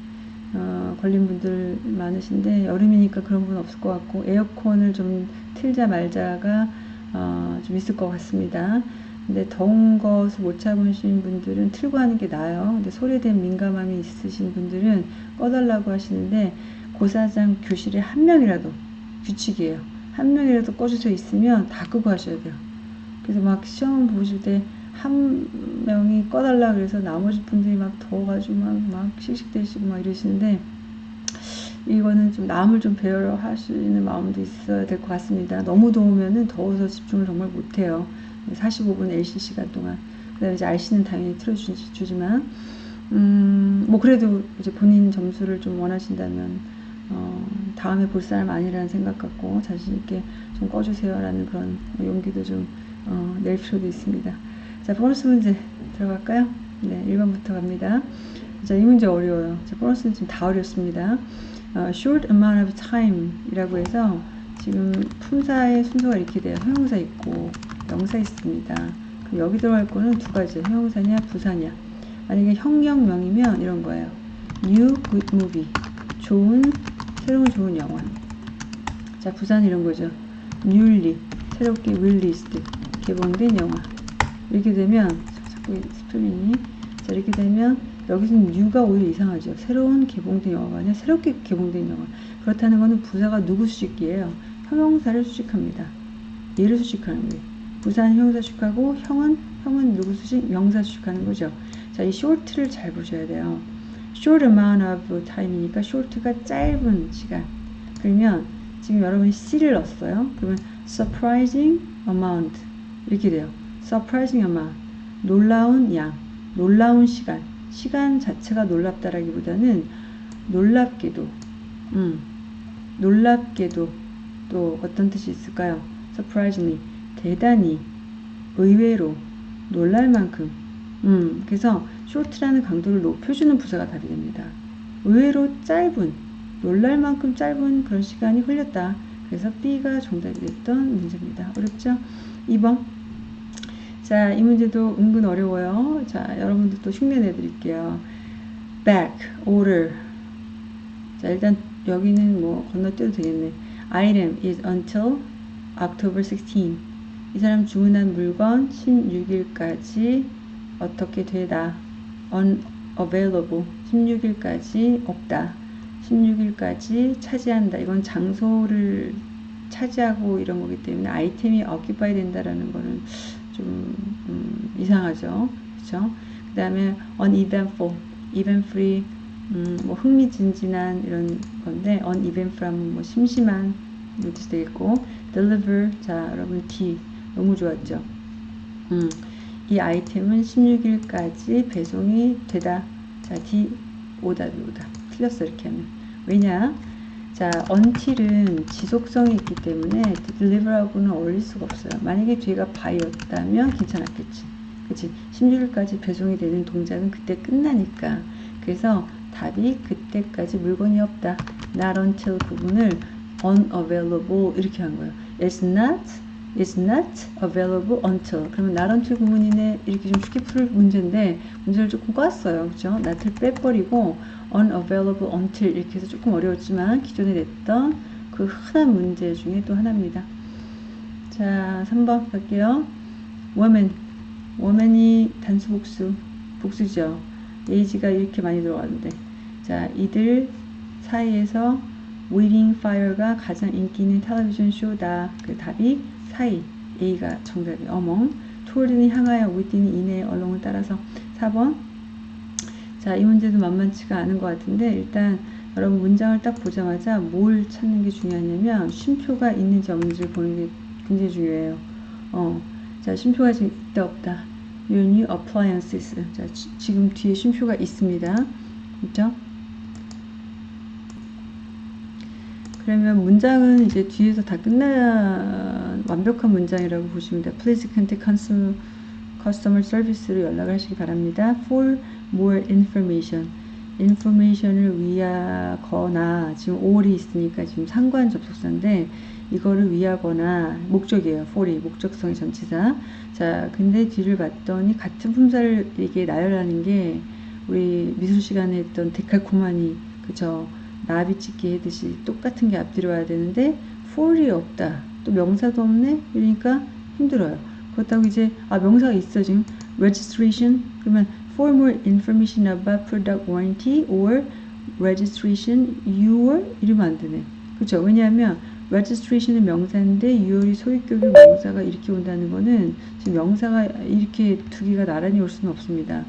어, 걸린 분들 많으신데 여름이니까 그런 분 없을 것 같고 에어컨을 좀 틀자 말자가 어, 좀 있을 것 같습니다. 근데 더운 것을 못 참으신 분들은 틀고 하는 게 나아요. 근데 소리에 대한 민감함이 있으신 분들은 꺼달라고 하시는데 고사장 교실에 한 명이라도 규칙이에요. 한 명이라도 꺼주져 있으면 다 끄고 하셔야 돼요. 그래서 막 시험 보실 때 한 명이 꺼달라 그래서 나머지 분들이 막 더워가지고 막, 막 씩씩대시고 막 이러시는데 이거는 좀 남을 좀 배려하시는 마음도 있어야 될 것 같습니다. 너무 더우면은 더워서 집중을 정말 못해요. 45분 LC 시간 동안. 그 다음에 이제 RC는 당연히 틀어주지만, 음, 뭐 그래도 이제 본인 점수를 좀 원하신다면, 어, 다음에 볼 사람 아니라는 생각 갖고 자신 있게 좀 꺼주세요라는 그런 용기도 좀, 어, 낼 필요도 있습니다. 자, 보너스 문제 들어갈까요? 네, 1번부터 갑니다. 자, 이 문제 어려워요. 자, 보너스는 지금 다 어렵습니다. 어, short amount of time 이라고 해서 지금 품사의 순서가 이렇게 돼요. 형용사 있고 명사 있습니다. 그럼 여기 들어갈 거는 두 가지. 형용사냐 부사냐. 만약에 형용명이면 이런 거예요. new good movie. 좋은 새로운 좋은 영화. 자 부사는 이런 거죠. newly 새롭게 released 개봉된 영화. 이렇게 되면 자꾸 스펠링이 자 이렇게 되면 여기서는 new가 오히려 이상하죠. 새로운 개봉된 영화가 아니라 새롭게 개봉된 영화. 그렇다는 것은 부사가 누구 수식이에요? 형용사를 수식합니다. 얘를 수식하는 거예요. 부사는 형용사 수식하고 형은 형은 누구 수식? 명사 수식하는 거죠. 자, 이 short를 잘 보셔야 돼요. short amount of time이니까 short가 짧은 시간. 그러면 지금 여러분이 C를 넣었어요. 그러면 surprising amount 이렇게 돼요. surprising amount 놀라운 양, 놀라운 시간. 시간 자체가 놀랍다라기보다는 놀랍게도, 음, 놀랍게도 또 어떤 뜻이 있을까요? surprisingly, 대단히, 의외로, 놀랄 만큼. 음, 그래서 short라는 강도를 높여주는 부사가 답이 됩니다. 의외로 짧은, 놀랄 만큼 짧은 그런 시간이 흘렸다. 그래서 B가 정답이 됐던 문제입니다. 어렵죠? 2번. 자, 이 문제도 은근 어려워요. 자, 여러분들 또 흉내 내드릴게요. back, order. 자, 일단 여기는 뭐 건너뛰어도 되겠네. item is until October 16. 이 사람 주문한 물건 16일까지 어떻게 되다. unavailable. 16일까지 없다. 16일까지 차지한다. 이건 장소를 차지하고 이런 거기 때문에 아이템이 occupy 된다라는 거는 좀 음, 이상하죠. 그렇죠? 그 다음에 uneventful, event-free, 음, 뭐 흥미진진한 이런 건데 uneventful 하면 뭐 심심한 이것도 되겠고 deliver, 자 여러분 D 너무 좋았죠. 음, 이 아이템은 16일까지 배송이 되다. 자 D 오답이 오답. 틀렸어 이렇게 하면. 왜냐? 자, until은 지속성이 있기 때문에 deliver하고는 어울릴 수가 없어요. 만약에 뒤가 by였다면 괜찮았겠지. 그치? 16일까지 배송이 되는 동작은 그때 끝나니까. 그래서 답이 그때까지 물건이 없다. not until 부분을 unavailable 이렇게 한 거예요. It's not, it's not available until. 그러면 not until 구문이네 이렇게 좀 쉽게 풀 문제인데 문제를 조금 꿨어요. 그죠? not을 빼버리고 unavailable until 이렇게 해서 조금 어려웠지만 기존에 냈던 그 흔한 문제 중에 또 하나입니다. 자, 3번 갈게요. woman. woman이 단수 복수. 복수죠. 에이지가 이렇게 많이 들어가는데. 자, 이들 사이에서 Waiting Fire가 가장 인기 있는 텔레비전 쇼다. 그 답이 사이. A가 정답이 어몽. toward는 향하여 within이 이내의 얼렁을 따라서 4번 자, 이 문제도 만만치가 않은 것 같은데 일단 여러분 문장을 딱 보자마자 뭘 찾는 게 중요하냐면 쉼표가 있는지 없는지를 보는 게 굉장히 중요해요. 어, 자, 쉼표가 지금 있다 없다. Your new appliances. 자, 지, 지금 뒤에 쉼표가 있습니다. 그죠? 그러면 문장은 이제 뒤에서 다 끝난 완벽한 문장이라고 보시면 돼요. Please contact customer service로 연락을 하시기 바랍니다. For more information. information을 위하거나 지금 or이 있으니까 지금 상관 접속사인데 이거를 위하거나 목적이에요. for이 목적성의 전치사. 자, 근데 뒤를 봤더니 같은 품사를 이게 나열하는 게 우리 미술 시간에 했던 데칼코마니 그죠? 나비 찍기 해듯이 똑같은 게 앞뒤로 와야 되는데 for이 없다. 또 명사도 없네. 그러니까 힘들어요. 그렇다고 이제 아 명사가 있어 지금 registration 그러면 for more information about product warranty or registration your 이러면 안 되네. 그렇죠? 왜냐하면 registration은 명사인데 your 이 소유격이 명사가 이렇게 온다는 거는 지금 명사가 이렇게 두 개가 나란히 올 수는 없습니다.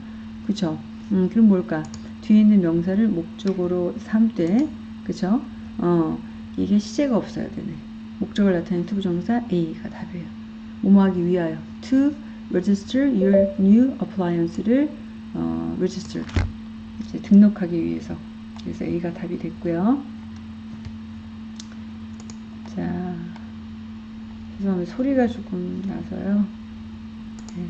그렇죠? 음, 그럼 뭘까? 뒤에 있는 명사를 목적어로 삼되 그쵸? 어, 이게 시제가 없어야 되네. 목적을 나타내는 to부정사 A가 답이에요. 뭐뭐하기 위하여 to register your new appliance를 어, register 이제 등록하기 위해서 그래서 A가 답이 됐고요. 자, 죄송합니다. 소리가 조금 나서요. 네.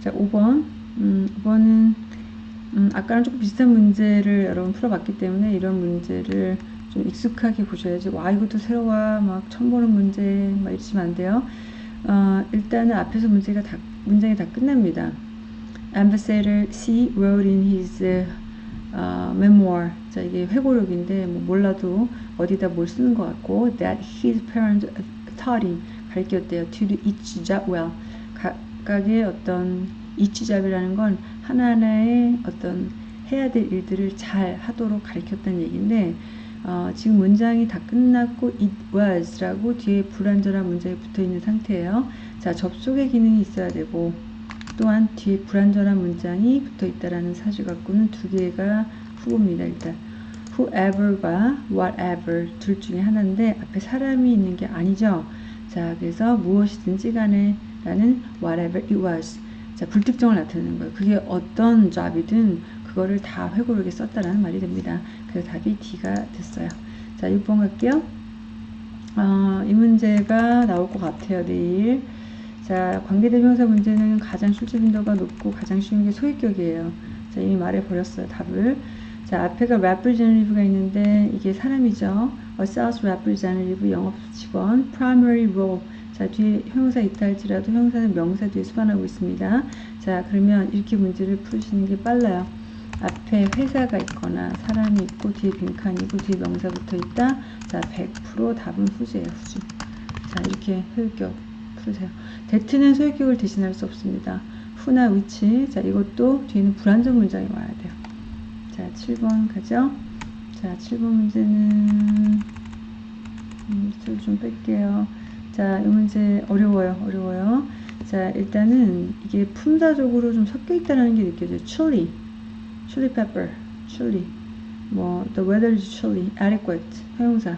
자, 5번. 음, 5번은 음, 아까랑 조금 비슷한 문제를 여러분 풀어봤기 때문에 이런 문제를 좀 익숙하게 보셔야지. 와, 이것도 새로워. 막 처음 보는 문제, 막 이러시면 안 돼요. 어, 일단은 앞에서 문제가 다, 문장이 다 끝납니다. Ambassador C wrote in his uh, memoir. 자, 이게 회고록인데, 뭐 몰라도 어디다 뭘 쓰는 것 같고, that his parents taught him. 가르쳤대요. To each job well. 각각의 어떤 이치잡이라는 건 하나하나의 어떤 해야 될 일들을 잘 하도록 가르쳤다는 얘기인데 어, 지금 문장이 다 끝났고 it was라고 뒤에 불완전한 문장이 붙어 있는 상태예요. 자 접속의 기능이 있어야 되고 또한 뒤에 불완전한 문장이 붙어 있다라는 사실 갖고는 두 개가 후보입니다. 일단 whoever과 whatever 둘 중에 하나인데 앞에 사람이 있는 게 아니죠. 자 그래서 무엇이든지 간에 라는 whatever it was. 자, 불특정을 나타내는 거예요. 그게 어떤 잡이든 그거를 다 회고록에 썼다라는 말이 됩니다. 그래서 답이 D가 됐어요. 자, 6번 갈게요. 어, 이 문제가 나올 것 같아요, 내일. 자, 관계대명사 문제는 가장 출제 빈도가 높고 가장 쉬운 게 소유격이에요. 자, 이미 말해버렸어요, 답을. 자, 앞에가 representative가 있는데 이게 사람이죠. a sales representative 영업 직원, primary role 자, 뒤에 형용사 있다 할지라도 형용사는 명사 뒤에 수반하고 있습니다. 자, 그러면 이렇게 문제를 풀으시는 게 빨라요. 앞에 회사가 있거나 사람이 있고 뒤에 빈칸이고 뒤에 명사 붙어 있다. 자, 100% 답은 후지예요, 후지. 자, 이렇게 소유격 풀으세요. 대트는 소유격을 대신할 수 없습니다. 후나 위치. 자, 이것도 뒤에는 불완전 문장이 와야 돼요. 자, 7번 가죠. 자, 7번 문제는 음, 좀 뺄게요. 자, 이 문제 어려워요. 어려워요. 자, 일단은 이게 품사적으로 좀 섞여 있다는 게 느껴져요. chili, chili pepper, chili. 뭐, the weather is chilly, adequate, 형용사,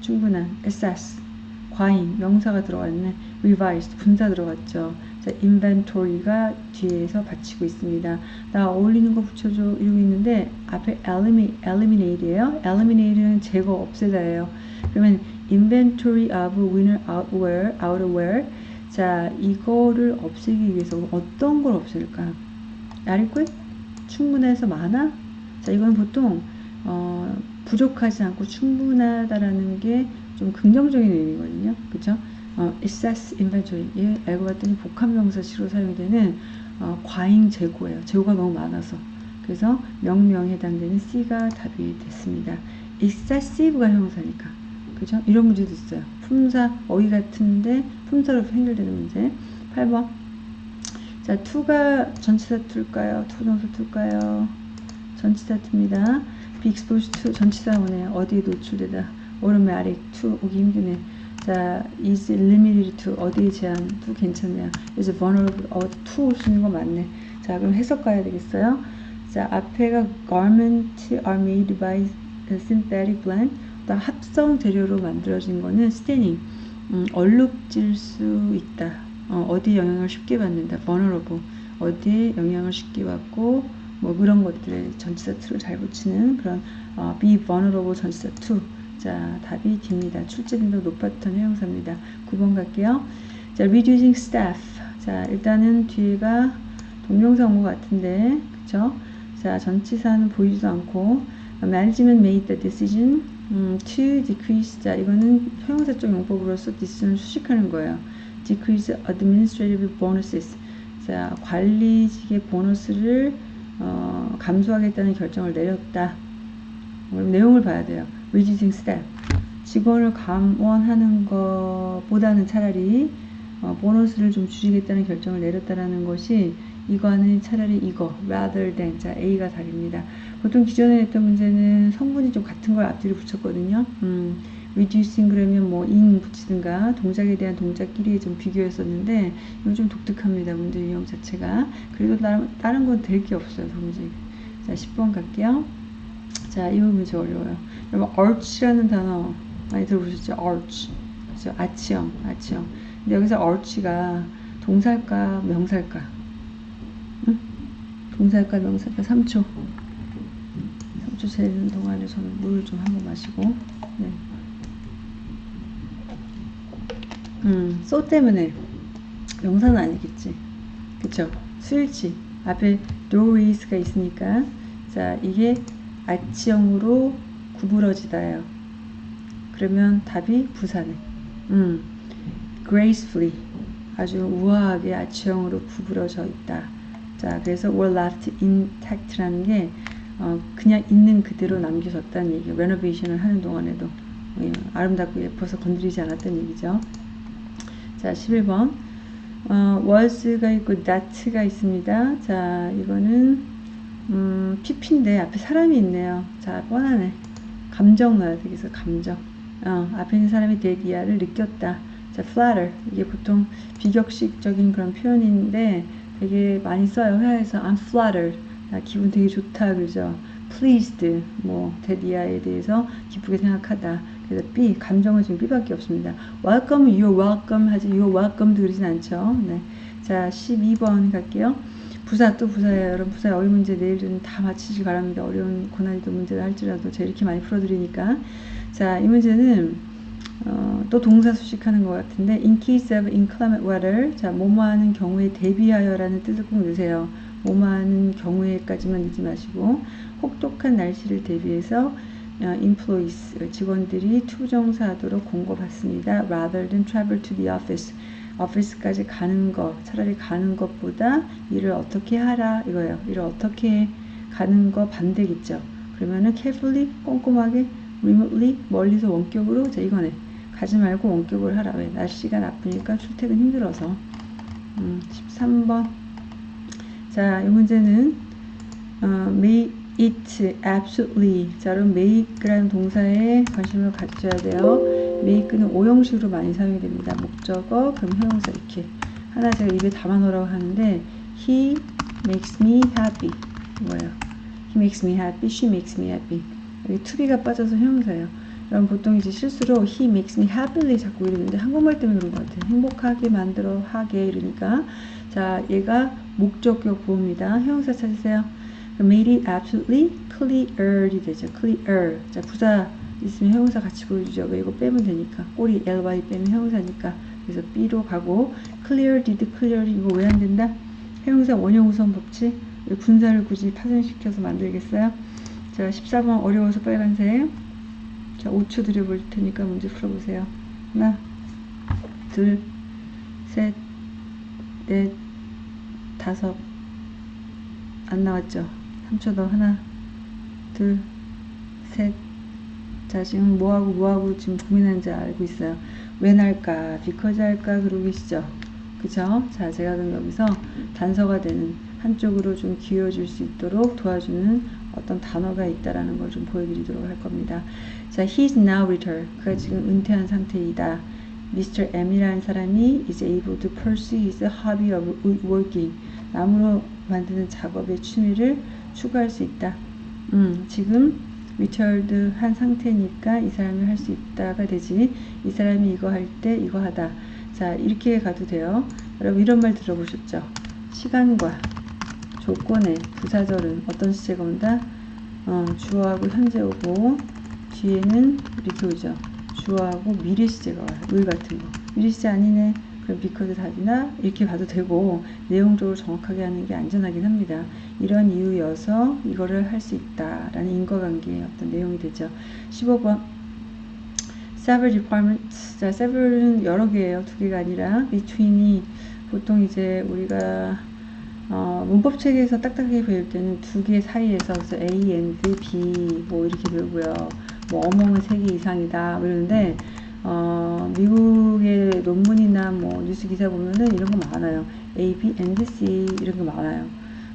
충분한, assess, 과잉, 명사가 들어갔네. revised, 분사 들어갔죠. 자, inventory가 뒤에서 받치고 있습니다. 나 어울리는 거 붙여줘 이러고 있는데 앞에 eliminate, eliminate예요. eliminate는 제거, 없애다예요. 그러면 inventory of winter outwear, outerwear. 자, 이거를 없애기 위해서 어떤 걸 없앨까? adequate? 충분해서 많아? 자, 이건 보통 어, 부족하지 않고 충분하다라는 게 좀 긍정적인 의미거든요. 그죠? 어, excess inventory. 예, 알고 봤더니 복합명사시로 사용되는 어, 과잉 재고예요. 재고가 너무 많아서. 그래서 명명에 해당되는 C가 답이 됐습니다. excessive가 형용사니까. 그죠? 이런 문제도 있어요. 품사, 어휘 같은데 품사로 해결되는 문제. 8번. 자, 투가 전치사 투일까요? 투정사 투일까요? 전치사 투입니다. be exposed 전치사 오네요. 어디에 노출되다. 오른메 아래 to 오기 힘드네. 자, is limited to 어디에 제한도 괜찮네요. is vulnerable 어, to 쓰는 거 맞네. 자, 그럼 해석 가야 되겠어요. 자, 앞에가 garment are made by synthetic blend. 합성 재료로 만들어진 거는 staining. 음, 얼룩질 수 있다. 어, 디 영향을 쉽게 받는다. vulnerable. 어디에 영향을 쉽게 받고 뭐 그런 것들에 전치사 to를 잘 붙이는 그런 어, be vulnerable 전치사 to. 자, 답이 D입니다. 출제 빈도 높았던 형용사입니다. 9번 갈게요. 자, reducing staff. 자, 일단은 뒤가 동명사 온 것 같은데, 그쵸? 자, 전치사는 보이지도 않고, management made the decision 음, to decrease. 자, 이거는 형용사적 용법으로서 decision을 수식하는 거예요. decrease administrative bonuses. 자, 관리직의 보너스를 어, 감소하겠다는 결정을 내렸다. 그럼 내용을 봐야 돼요. reducing staff. 직원을 감원하는 것보다는 차라리 어, 보너스를 좀 줄이겠다는 결정을 내렸다라는 것이 이거는 차라리 이거 rather than 자 A가 답입니다. 보통 기존에 했던 문제는 성분이 좀 같은 걸 앞뒤로 붙였거든요. 음, reducing 그러면 뭐 in 붙이든가 동작에 대한 동작끼리 좀 비교했었는데 이건 좀 독특합니다. 문제 유형 자체가. 그래도 다른, 다른 건 될 게 없어요. 도무지. 자 10번 갈게요. 자, 이 문제 어려워요. 여러분, arch라는 단어 많이 들어보셨죠? arch. 그죠? 아치형, 아치형. 근데 여기서 arch가 동사일까, 명사일까? 응? 동사일까, 명사일까? 3초. 3초 재는 동안에 저는 물을 좀 한번 마시고. 네. 음, 소 때문에 명사는 아니겠지. 그쵸? 수일치. 앞에 doorways가 있으니까. 자, 이게 아치형으로 구부러지다예요. 그러면 답이 부산에. 음, gracefully 아주 우아하게 아치형으로 구부러져 있다. 자, 그래서 were left intact라는 게 어, 그냥 있는 그대로 남겨졌다는 얘기예요. 레노베이션을 하는 동안에도 예, 아름답고 예뻐서 건드리지 않았다는 얘기죠. 자, 11번 어, was가 있고 that가 있습니다. 자, 이거는 음, PP인데 앞에 사람이 있네요. 자, 뻔하네. 감정 넣어야 되겠어, 감정. 어, 앞에 있는 사람이 데디아를 느꼈다. 자, flatter. 이게 보통 비격식적인 그런 표현인데 되게 많이 써요. 회화에서 I'm flattered. 나 기분 되게 좋다. 그러죠. pleased. 뭐, 데디아에 대해서 기쁘게 생각하다. 그래서 B, 감정은 지금 B밖에 없습니다. welcome, you're welcome 하지, you're welcome도 그러진 않죠. 네. 자, 12번 갈게요. 부사 또 부사예요. 여러분 부사 어휘 문제 내일은 다 마치시기 바랍니다. 어려운 고난이도 문제를 할지라도 제가 이렇게 많이 풀어드리니까 자 이 문제는 어, 또 동사 수식하는 것 같은데 in case of inclement weather 자 뭐뭐하는 경우에 대비하여라는 뜻을 꼭 넣으세요. 뭐뭐하는 경우에까지만 넣지 마시고 혹독한 날씨를 대비해서 어, employees 직원들이 투정사하도록 공고받습니다. rather than travel to the office 오피스까지 가는 것, 차라리 가는 것보다 일을 어떻게 하라 이거예요. 일을 어떻게 가는 거 반대겠죠. 그러면은 carefully 꼼꼼하게 remotely 멀리서 원격으로 자 이거네. 가지 말고 원격을 하라. 왜? 날씨가 나쁘니까 출퇴근 힘들어서. 음, 13번. 자, 이 문제는 어, may it absolutely. 자, 그럼 make라는 동사에 관심을 가져야 돼요. make는 오형식으로 많이 사용이 됩니다. 목적어, 그럼 형용사 이렇게. 하나 제가 입에 담아 놓으라고 하는데 he makes me happy. 뭐예요? he makes me happy, she makes me happy. 여기 to be가 빠져서 형용사예요. 그럼 보통 이제 실수로 he makes me happily 자꾸 이러는데 한국말 때문에 그런 것 같아요. 행복하게 만들어 하게 이러니까 자 얘가 목적격 구호입니다. 형용사 찾으세요. made it absolutely clear이 되죠. clear. 자 부사 있으면 형용사 같이 보여주죠. 왜 이거 빼면 되니까. 꼬리 ly 빼면 형용사니까. 그래서 B로 가고 clear, did, clear 이거 왜 안 된다? 형용사 원형 우선 법칙. 분사를 굳이 파생시켜서 만들겠어요? 자, 14번 어려워서 빨간색. 자, 5초 드려볼 테니까 문제 풀어보세요. 하나, 둘, 셋, 넷, 다섯. 안 나왔죠? 3초 더. 하나, 둘, 셋, 자 지금 뭐하고 뭐하고 지금 고민하는지 알고 있어요. 왜 날까? 비커즈 할까? 그러고 계시죠? 그죠 자 제가 그럼 여기서 단서가 되는 한쪽으로 좀 기울어질 수 있도록 도와주는 어떤 단어가 있다라는 걸 좀 보여드리도록 할 겁니다. 자 he's now returned. 그가 지금 은퇴한 상태이다 Mr. M이라는 사람이 is able to pursue his hobby of woodworking. 나무로 만드는 작업의 취미를 추구할 수 있다. 음, 지금 위철드 한 상태니까 이 사람이 할 수 있다가 되지. 이 사람이 이거 할 때 이거 하다. 자, 이렇게 가도 돼요. 여러분 이런 말 들어보셨죠? 시간과 조건의 부사절은 어떤 시제가 온다? 어, 주어하고 현재 오고 뒤에는 이렇게 오죠. 주어하고 미래 시제가 와요. 의 같은 거. 시제 아니네. 그럼 because 답이나 이렇게 봐도 되고 내용적으로 정확하게 하는 게 안전하긴 합니다. 이런 이유여서 이거를 할 수 있다라는 인과관계의 어떤 내용이 되죠. 15번 several departments 자 several은 여러 개예요. 두 개가 아니라 between이 보통 이제 우리가 어, 문법 책에서 딱딱하게 배울 때는 두 개 사이에서 그래서 A and B 뭐 이렇게 배우고요. 뭐 어몽은 세개 이상이다 그러는데 어, 미국의 논문이나 뭐 뉴스 기사 보면은 이런 거 많아요. A, B, and C 이런 거 많아요.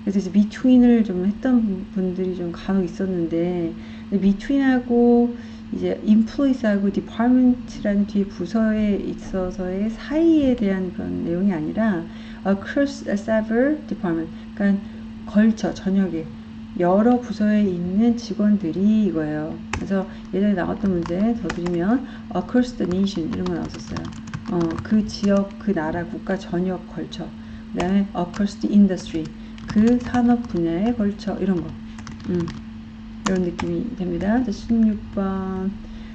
그래서 이제 between을 좀 했던 분들이 좀 간혹 있었는데 between하고 이제 employees하고 department라는 뒤에 부서에 있어서의 사이에 대한 그런 내용이 아니라 across several department 그러니까 걸쳐 저녁에 여러 부서에 있는 직원들이 이거예요. 그래서 예전에 나왔던 문제 더 드리면 across the nation 이런 거 나왔었어요. 어, 그 지역, 그 나라, 국가 전역 걸쳐. 그 다음에 across the industry 그 산업 분야에 걸쳐 이런 거. 음, 이런 느낌이 됩니다. 자, 16번.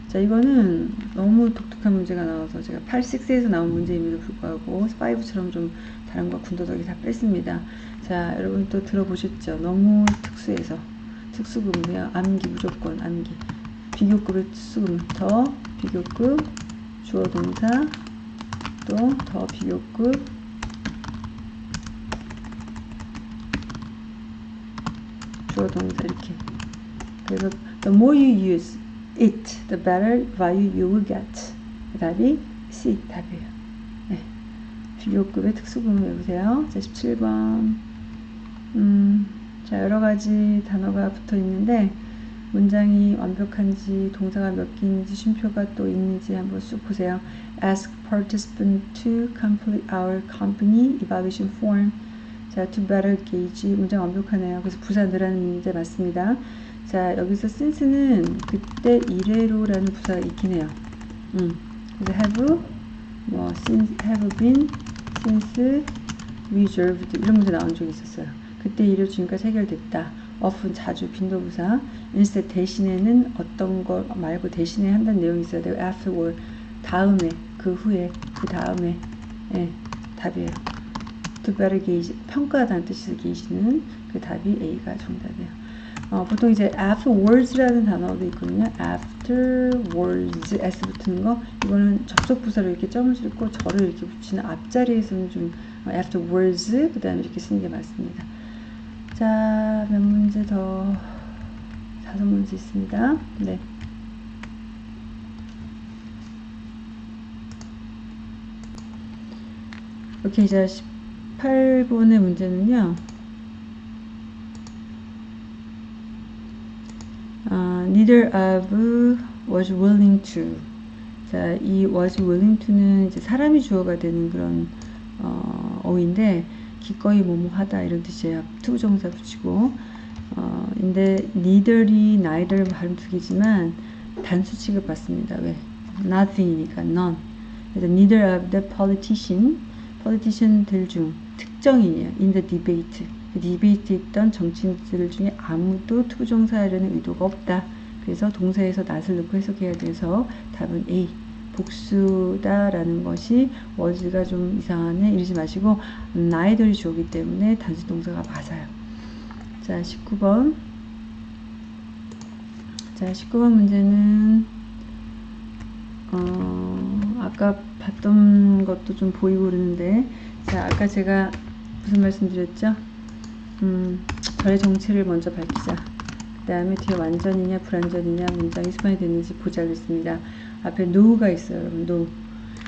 자, 이거는 너무 독특한 문제가 나와서 제가 86에서 나온 문제임에도 불구하고 5처럼 좀 다른 거 군더더기 다 뺐습니다. 자, 여러분 또 들어보셨죠? 너무 특수해서. 특수금이야. 암기 무조건 암기. 비교급의 특수금. 더 비교급. 주어 동사. 또 더 비교급. 주어 동사 이렇게. 그래서 the more you use it, the better value you will get. 답이 C 답이에요. 네. 비교급의 특수금을 외우세요. 자, 17번. 음, 자, 여러 가지 단어가 붙어 있는데, 문장이 완벽한지, 동사가 몇 개인지, 쉼표가 또 있는지 한번 쑥 보세요. Ask participant to complete our company evaluation form. 자, to better gauge. 문장 완벽하네요. 그래서 부사 늘하는 문제 맞습니다. 자, 여기서 since는 그때 이래로라는 부사가 있긴 해요. 음, 그래서 have, 뭐, since, have been, since, reserved 이런 문제 나온 적이 있었어요. 그때 지금까지 해결됐다. often 자주 빈도부사. instead 대신에는 어떤 거 말고 대신에 한다는 내용이 있어야 돼요. afterward 다음에 그 후에 그 다음에 예, 답이에요. to better gauge 평가하다는 뜻에서 gauge는 그 답이 A가 정답이에요. 어, 보통 이제 afterwards라는 단어도 있거든요. afterwards s 붙는 거 이거는 접속 부사로 이렇게 점을 찍고 절을 이렇게 붙이는 앞자리에서는 좀 afterwards 그 다음에 이렇게 쓰는 게 맞습니다. 자, 몇 문제 더 다섯 문제 있습니다. 네. 오케이, 자 18번의 문제는요. 어, neither of was willing to. 자, 이 was willing to는 이제 사람이 주어가 되는 그런 어, 어인데 기꺼이 뭐뭐 하다 이런 뜻이에요. to부정사 붙이고. 어, 근데 neither이 neither 발음 두 개지만 단수 취급 받습니다. 왜? nothing이니까 none. 그래서 neither of the politician, politician들 중 특정인이에요. in the debate. 그 debate 있던 정치인들 중에 아무도 to부정사하려는 의도가 없다. 그래서 동사에서 낫을 넣고 해석해야 돼서 답은 A. 복수다라는 것이 워즈가 좀 이상하네 이러지 마시고 나이들이 주어기 때문에 단수 동사가 맞아요. 자 19번 자 19번 문제는 어, 아까 봤던 것도 좀 보이고 그러는데 자 아까 제가 무슨 말씀 드렸죠? 음, 절의 정체를 먼저 밝히자. 그 다음에 뒤에 완전이냐 불완전이냐 문장이 수반이 되는지 보자 그랬습니다. 앞에 know가 있어요 여러분 know.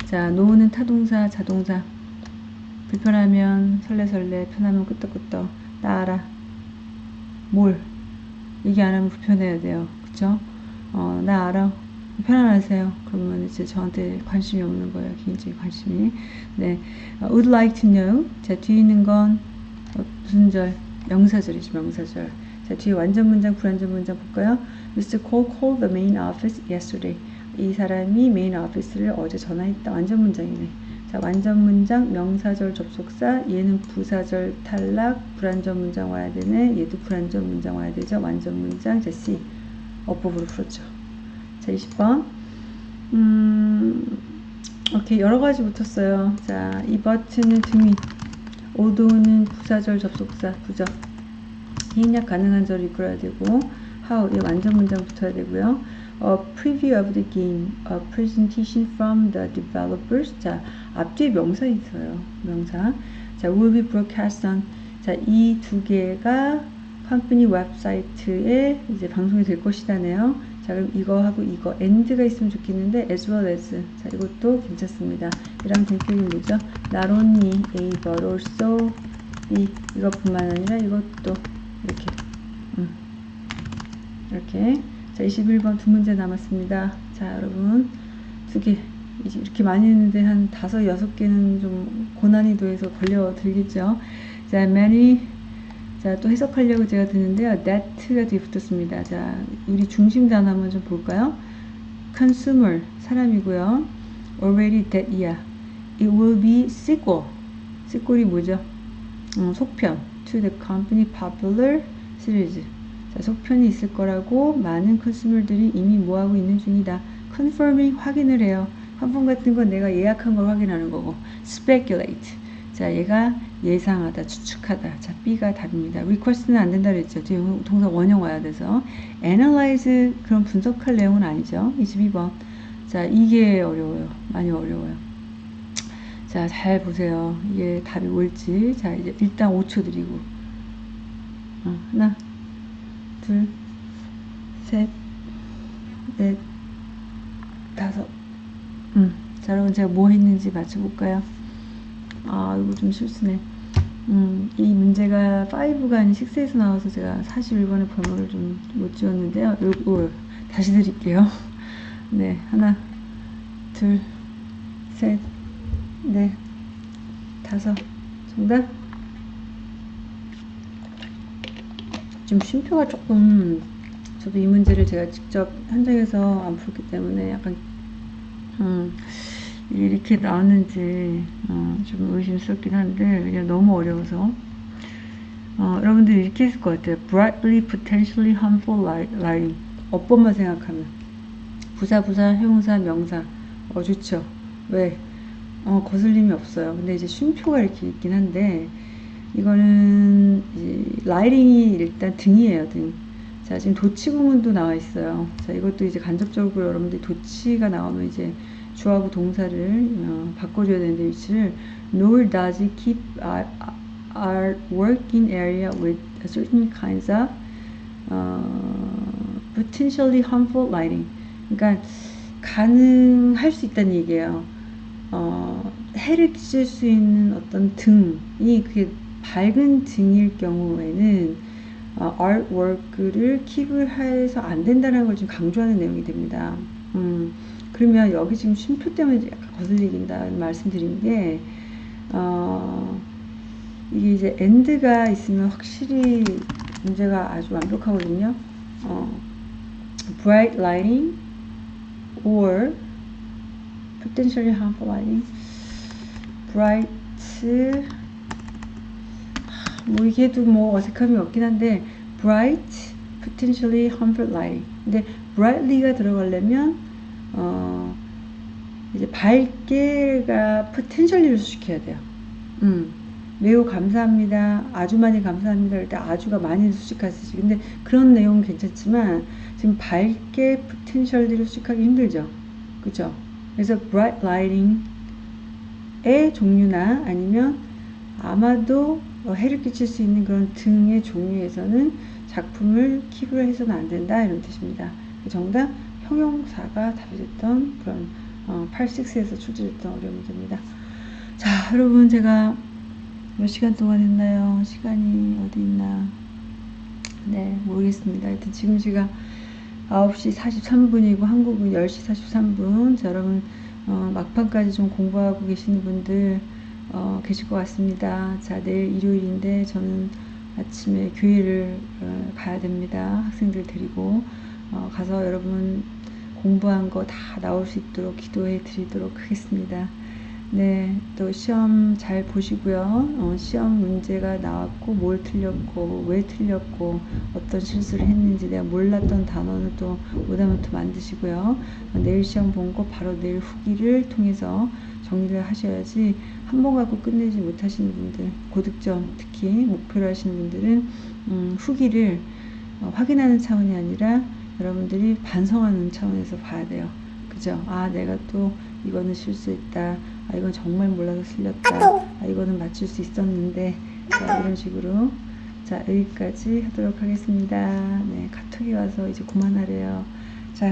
자 know는 타동사 자동사 불편하면 설레설레 편하면 끄떡끄떡 따라 뭘 얘기 안 하면 불편해야 돼요 그쵸 어, 나 알아 편안하세요. 그러면 이제 저한테 관심이 없는 거예요. 개인적인 관심이. 네. 어, would like to know. 자, 뒤에 있는 건 어, 무슨 절? 명사절이죠, 명사절. 자, 뒤에 완전 문장, 불완전 문장 볼까요? Mr. Cole called the main office yesterday. 이 사람이 메인 오피스를 어제 전화했다. 완전 문장이네. 자, 완전 문장, 명사절 접속사, 얘는 부사절 탈락, 불완전 문장 와야 되네. 얘도 불완전 문장 와야 되죠. 완전 문장, 자, C. 어법으로 풀었죠. 자, 20번. 음, 오케이. 여러 가지 붙었어요. 자, 이 버튼은 등위. 오도는 부사절 접속사, 부적. 희약 가능한 절을 이끌어야 되고, how, 이 완전 문장 붙어야 되고요. A preview of the game, a presentation from the developers. 자, 앞뒤에 명사 있어요. 명사. 자, will be broadcast on. 자, 이 두 개가 컴퍼니 웹사이트에 이제 방송이 될 것이다네요. 자, 그럼 이거 하고 이거 and가 있으면 좋겠는데 as well as. 자, 이것도 괜찮습니다. 이랑 동격이 뭐죠? not only A but also B. 이것뿐만 아니라 이것도 이렇게. 음. 이렇게. 자, 21번 두 문제 남았습니다. 자, 여러분. 두 개. 이렇게 많이 했는데 한 다섯, 여섯 개는 좀 고난이도에서 걸려 들겠죠. 자, many. 자, 또 해석하려고 제가 드는데요. that가 뒤에 붙었습니다. 자, 우리 중심 단어 한번 좀 볼까요? consumer, 사람이고요. already that, yeah. It will be sequel. sequel이 뭐죠? 음, 속편. to the company popular series. 자, 속편이 있을 거라고 많은 컨슈머들이 이미 뭐하고 있는 중이다. confirming 확인을 해요. 환풍 같은 건 내가 예약한 걸 확인하는 거고. Speculate. 자 얘가 예상하다 추측하다. 자 B가 답입니다. Request는 안 된다 그랬죠. 뒤에 동사 원형 와야 돼서. Analyze 그런 분석할 내용은 아니죠. 22번. 자 이게 어려워요. 많이 어려워요. 자 잘 보세요. 이게 답이 뭘지. 자 이제 일단 5초 드리고. 어, 하나 둘 셋 넷 다섯. 음, 자 여러분 제가 뭐 했는지 맞춰볼까요? 아 이거 좀 실수네. 음, 이 문제가 5가 아닌 6에서 나와서 제가 41번의 번호를 좀 못 지웠는데요. 요거 다시 드릴게요. 네 하나 둘 셋 넷 다섯. 정답 좀 쉼표가 조금 저도 이 문제를 제가 직접 현장에서 안 풀기 때문에 약간 음, 이렇게 나왔는지 어, 좀 의심스럽긴 한데 그냥 너무 어려워서 어, 여러분들 이렇게 했을 것 같아요. brightly, potentially harmful lying. 어법만 생각하면 부사, 부사, 형사, 명사. 어 좋죠. 왜? 어 거슬림이 없어요. 근데 이제 쉼표가 이렇게 있긴 한데 이거는 라이링이 일단 등이에요. 등. 자 지금 도치 구문도 나와 있어요. 자 이것도 이제 간접적으로 여러분들이 도치가 나오면 이제 주하고 동사를 어, 바꿔줘야 되는데 위치를 nor does it keep our, our working area with certain kinds of uh, potentially harmful lighting. 그러니까 가능할 수 있다는 얘기예요. 어, 해를 끼칠 수 있는 어떤 등이 그게 밝은 등일 경우에는 어, artwork를 킵을 해서 안 된다는 걸 좀 강조하는 내용이 됩니다. 음, 그러면 여기 지금 쉼표 때문에 약간 거슬리긴다 말씀드린 게, 어, 이게 이제 엔드가 있으면 확실히 문제가 아주 완벽하거든요. 어, bright lighting or potentially harmful lighting. bright 뭐 이게도 뭐 어색함이 없긴 한데 bright potentially harmful lighting. 근데 brightly가 들어가려면 어, 이제 밝게가 포텐셜리를 수식해야 돼요. 음, 매우 감사합니다. 아주 많이 감사합니다. 할때 아주가 많이 수식하시지. 근데 그런 내용은 괜찮지만 지금 밝게 포텐셜리를 수식하기 힘들죠. 그죠? 그래서 bright lighting의 종류나 아니면 아마도 해를 끼칠 수 있는 그런 등의 종류에서는 작품을 킵을 해서는 안 된다 이런 뜻입니다. 정답 형용사가 답이 됐던 그런 어, 86에서 출제됐던 어려운 문제입니다. 자, 여러분 제가 몇 시간 동안 했나요? 시간이 어디 있나? 네, 모르겠습니다. 하여튼 지금 제가 9시 43분이고 한국은 10시 43분. 자, 여러분 어, 막판까지 좀 공부하고 계시는 분들 어, 계실 것 같습니다. 자, 내일 일요일인데 저는 아침에 교회를 어, 가야 됩니다. 학생들 데리고 어, 가서 여러분 공부한 거 다 나올 수 있도록 기도해 드리도록 하겠습니다. 네, 또 시험 잘 보시고요. 어, 시험 문제가 나왔고, 뭘 틀렸고, 왜 틀렸고, 어떤 실수를 했는지 내가 몰랐던 단어는 또 오다노트 만드시고요. 어, 내일 시험 본 거 바로 내일 후기를 통해서 정리를 하셔야지 한 번 갖고 끝내지 못하시는 분들, 고득점 특히 목표로 하시는 분들은 음, 후기를 어, 확인하는 차원이 아니라 여러분들이 반성하는 차원에서 봐야 돼요. 그죠? 아, 내가 또 이거는 실수했다. 아, 이건 정말 몰라서 틀렸다. 아, 이거는 맞출 수 있었는데. 자, 이런 식으로. 자, 여기까지 하도록 하겠습니다. 네, 카톡이 와서 이제 그만하래요. 자,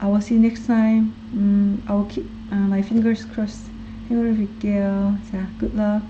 I will see you next time. 음, I will keep uh, my fingers crossed. 행운을 빌게요. 자, good luck.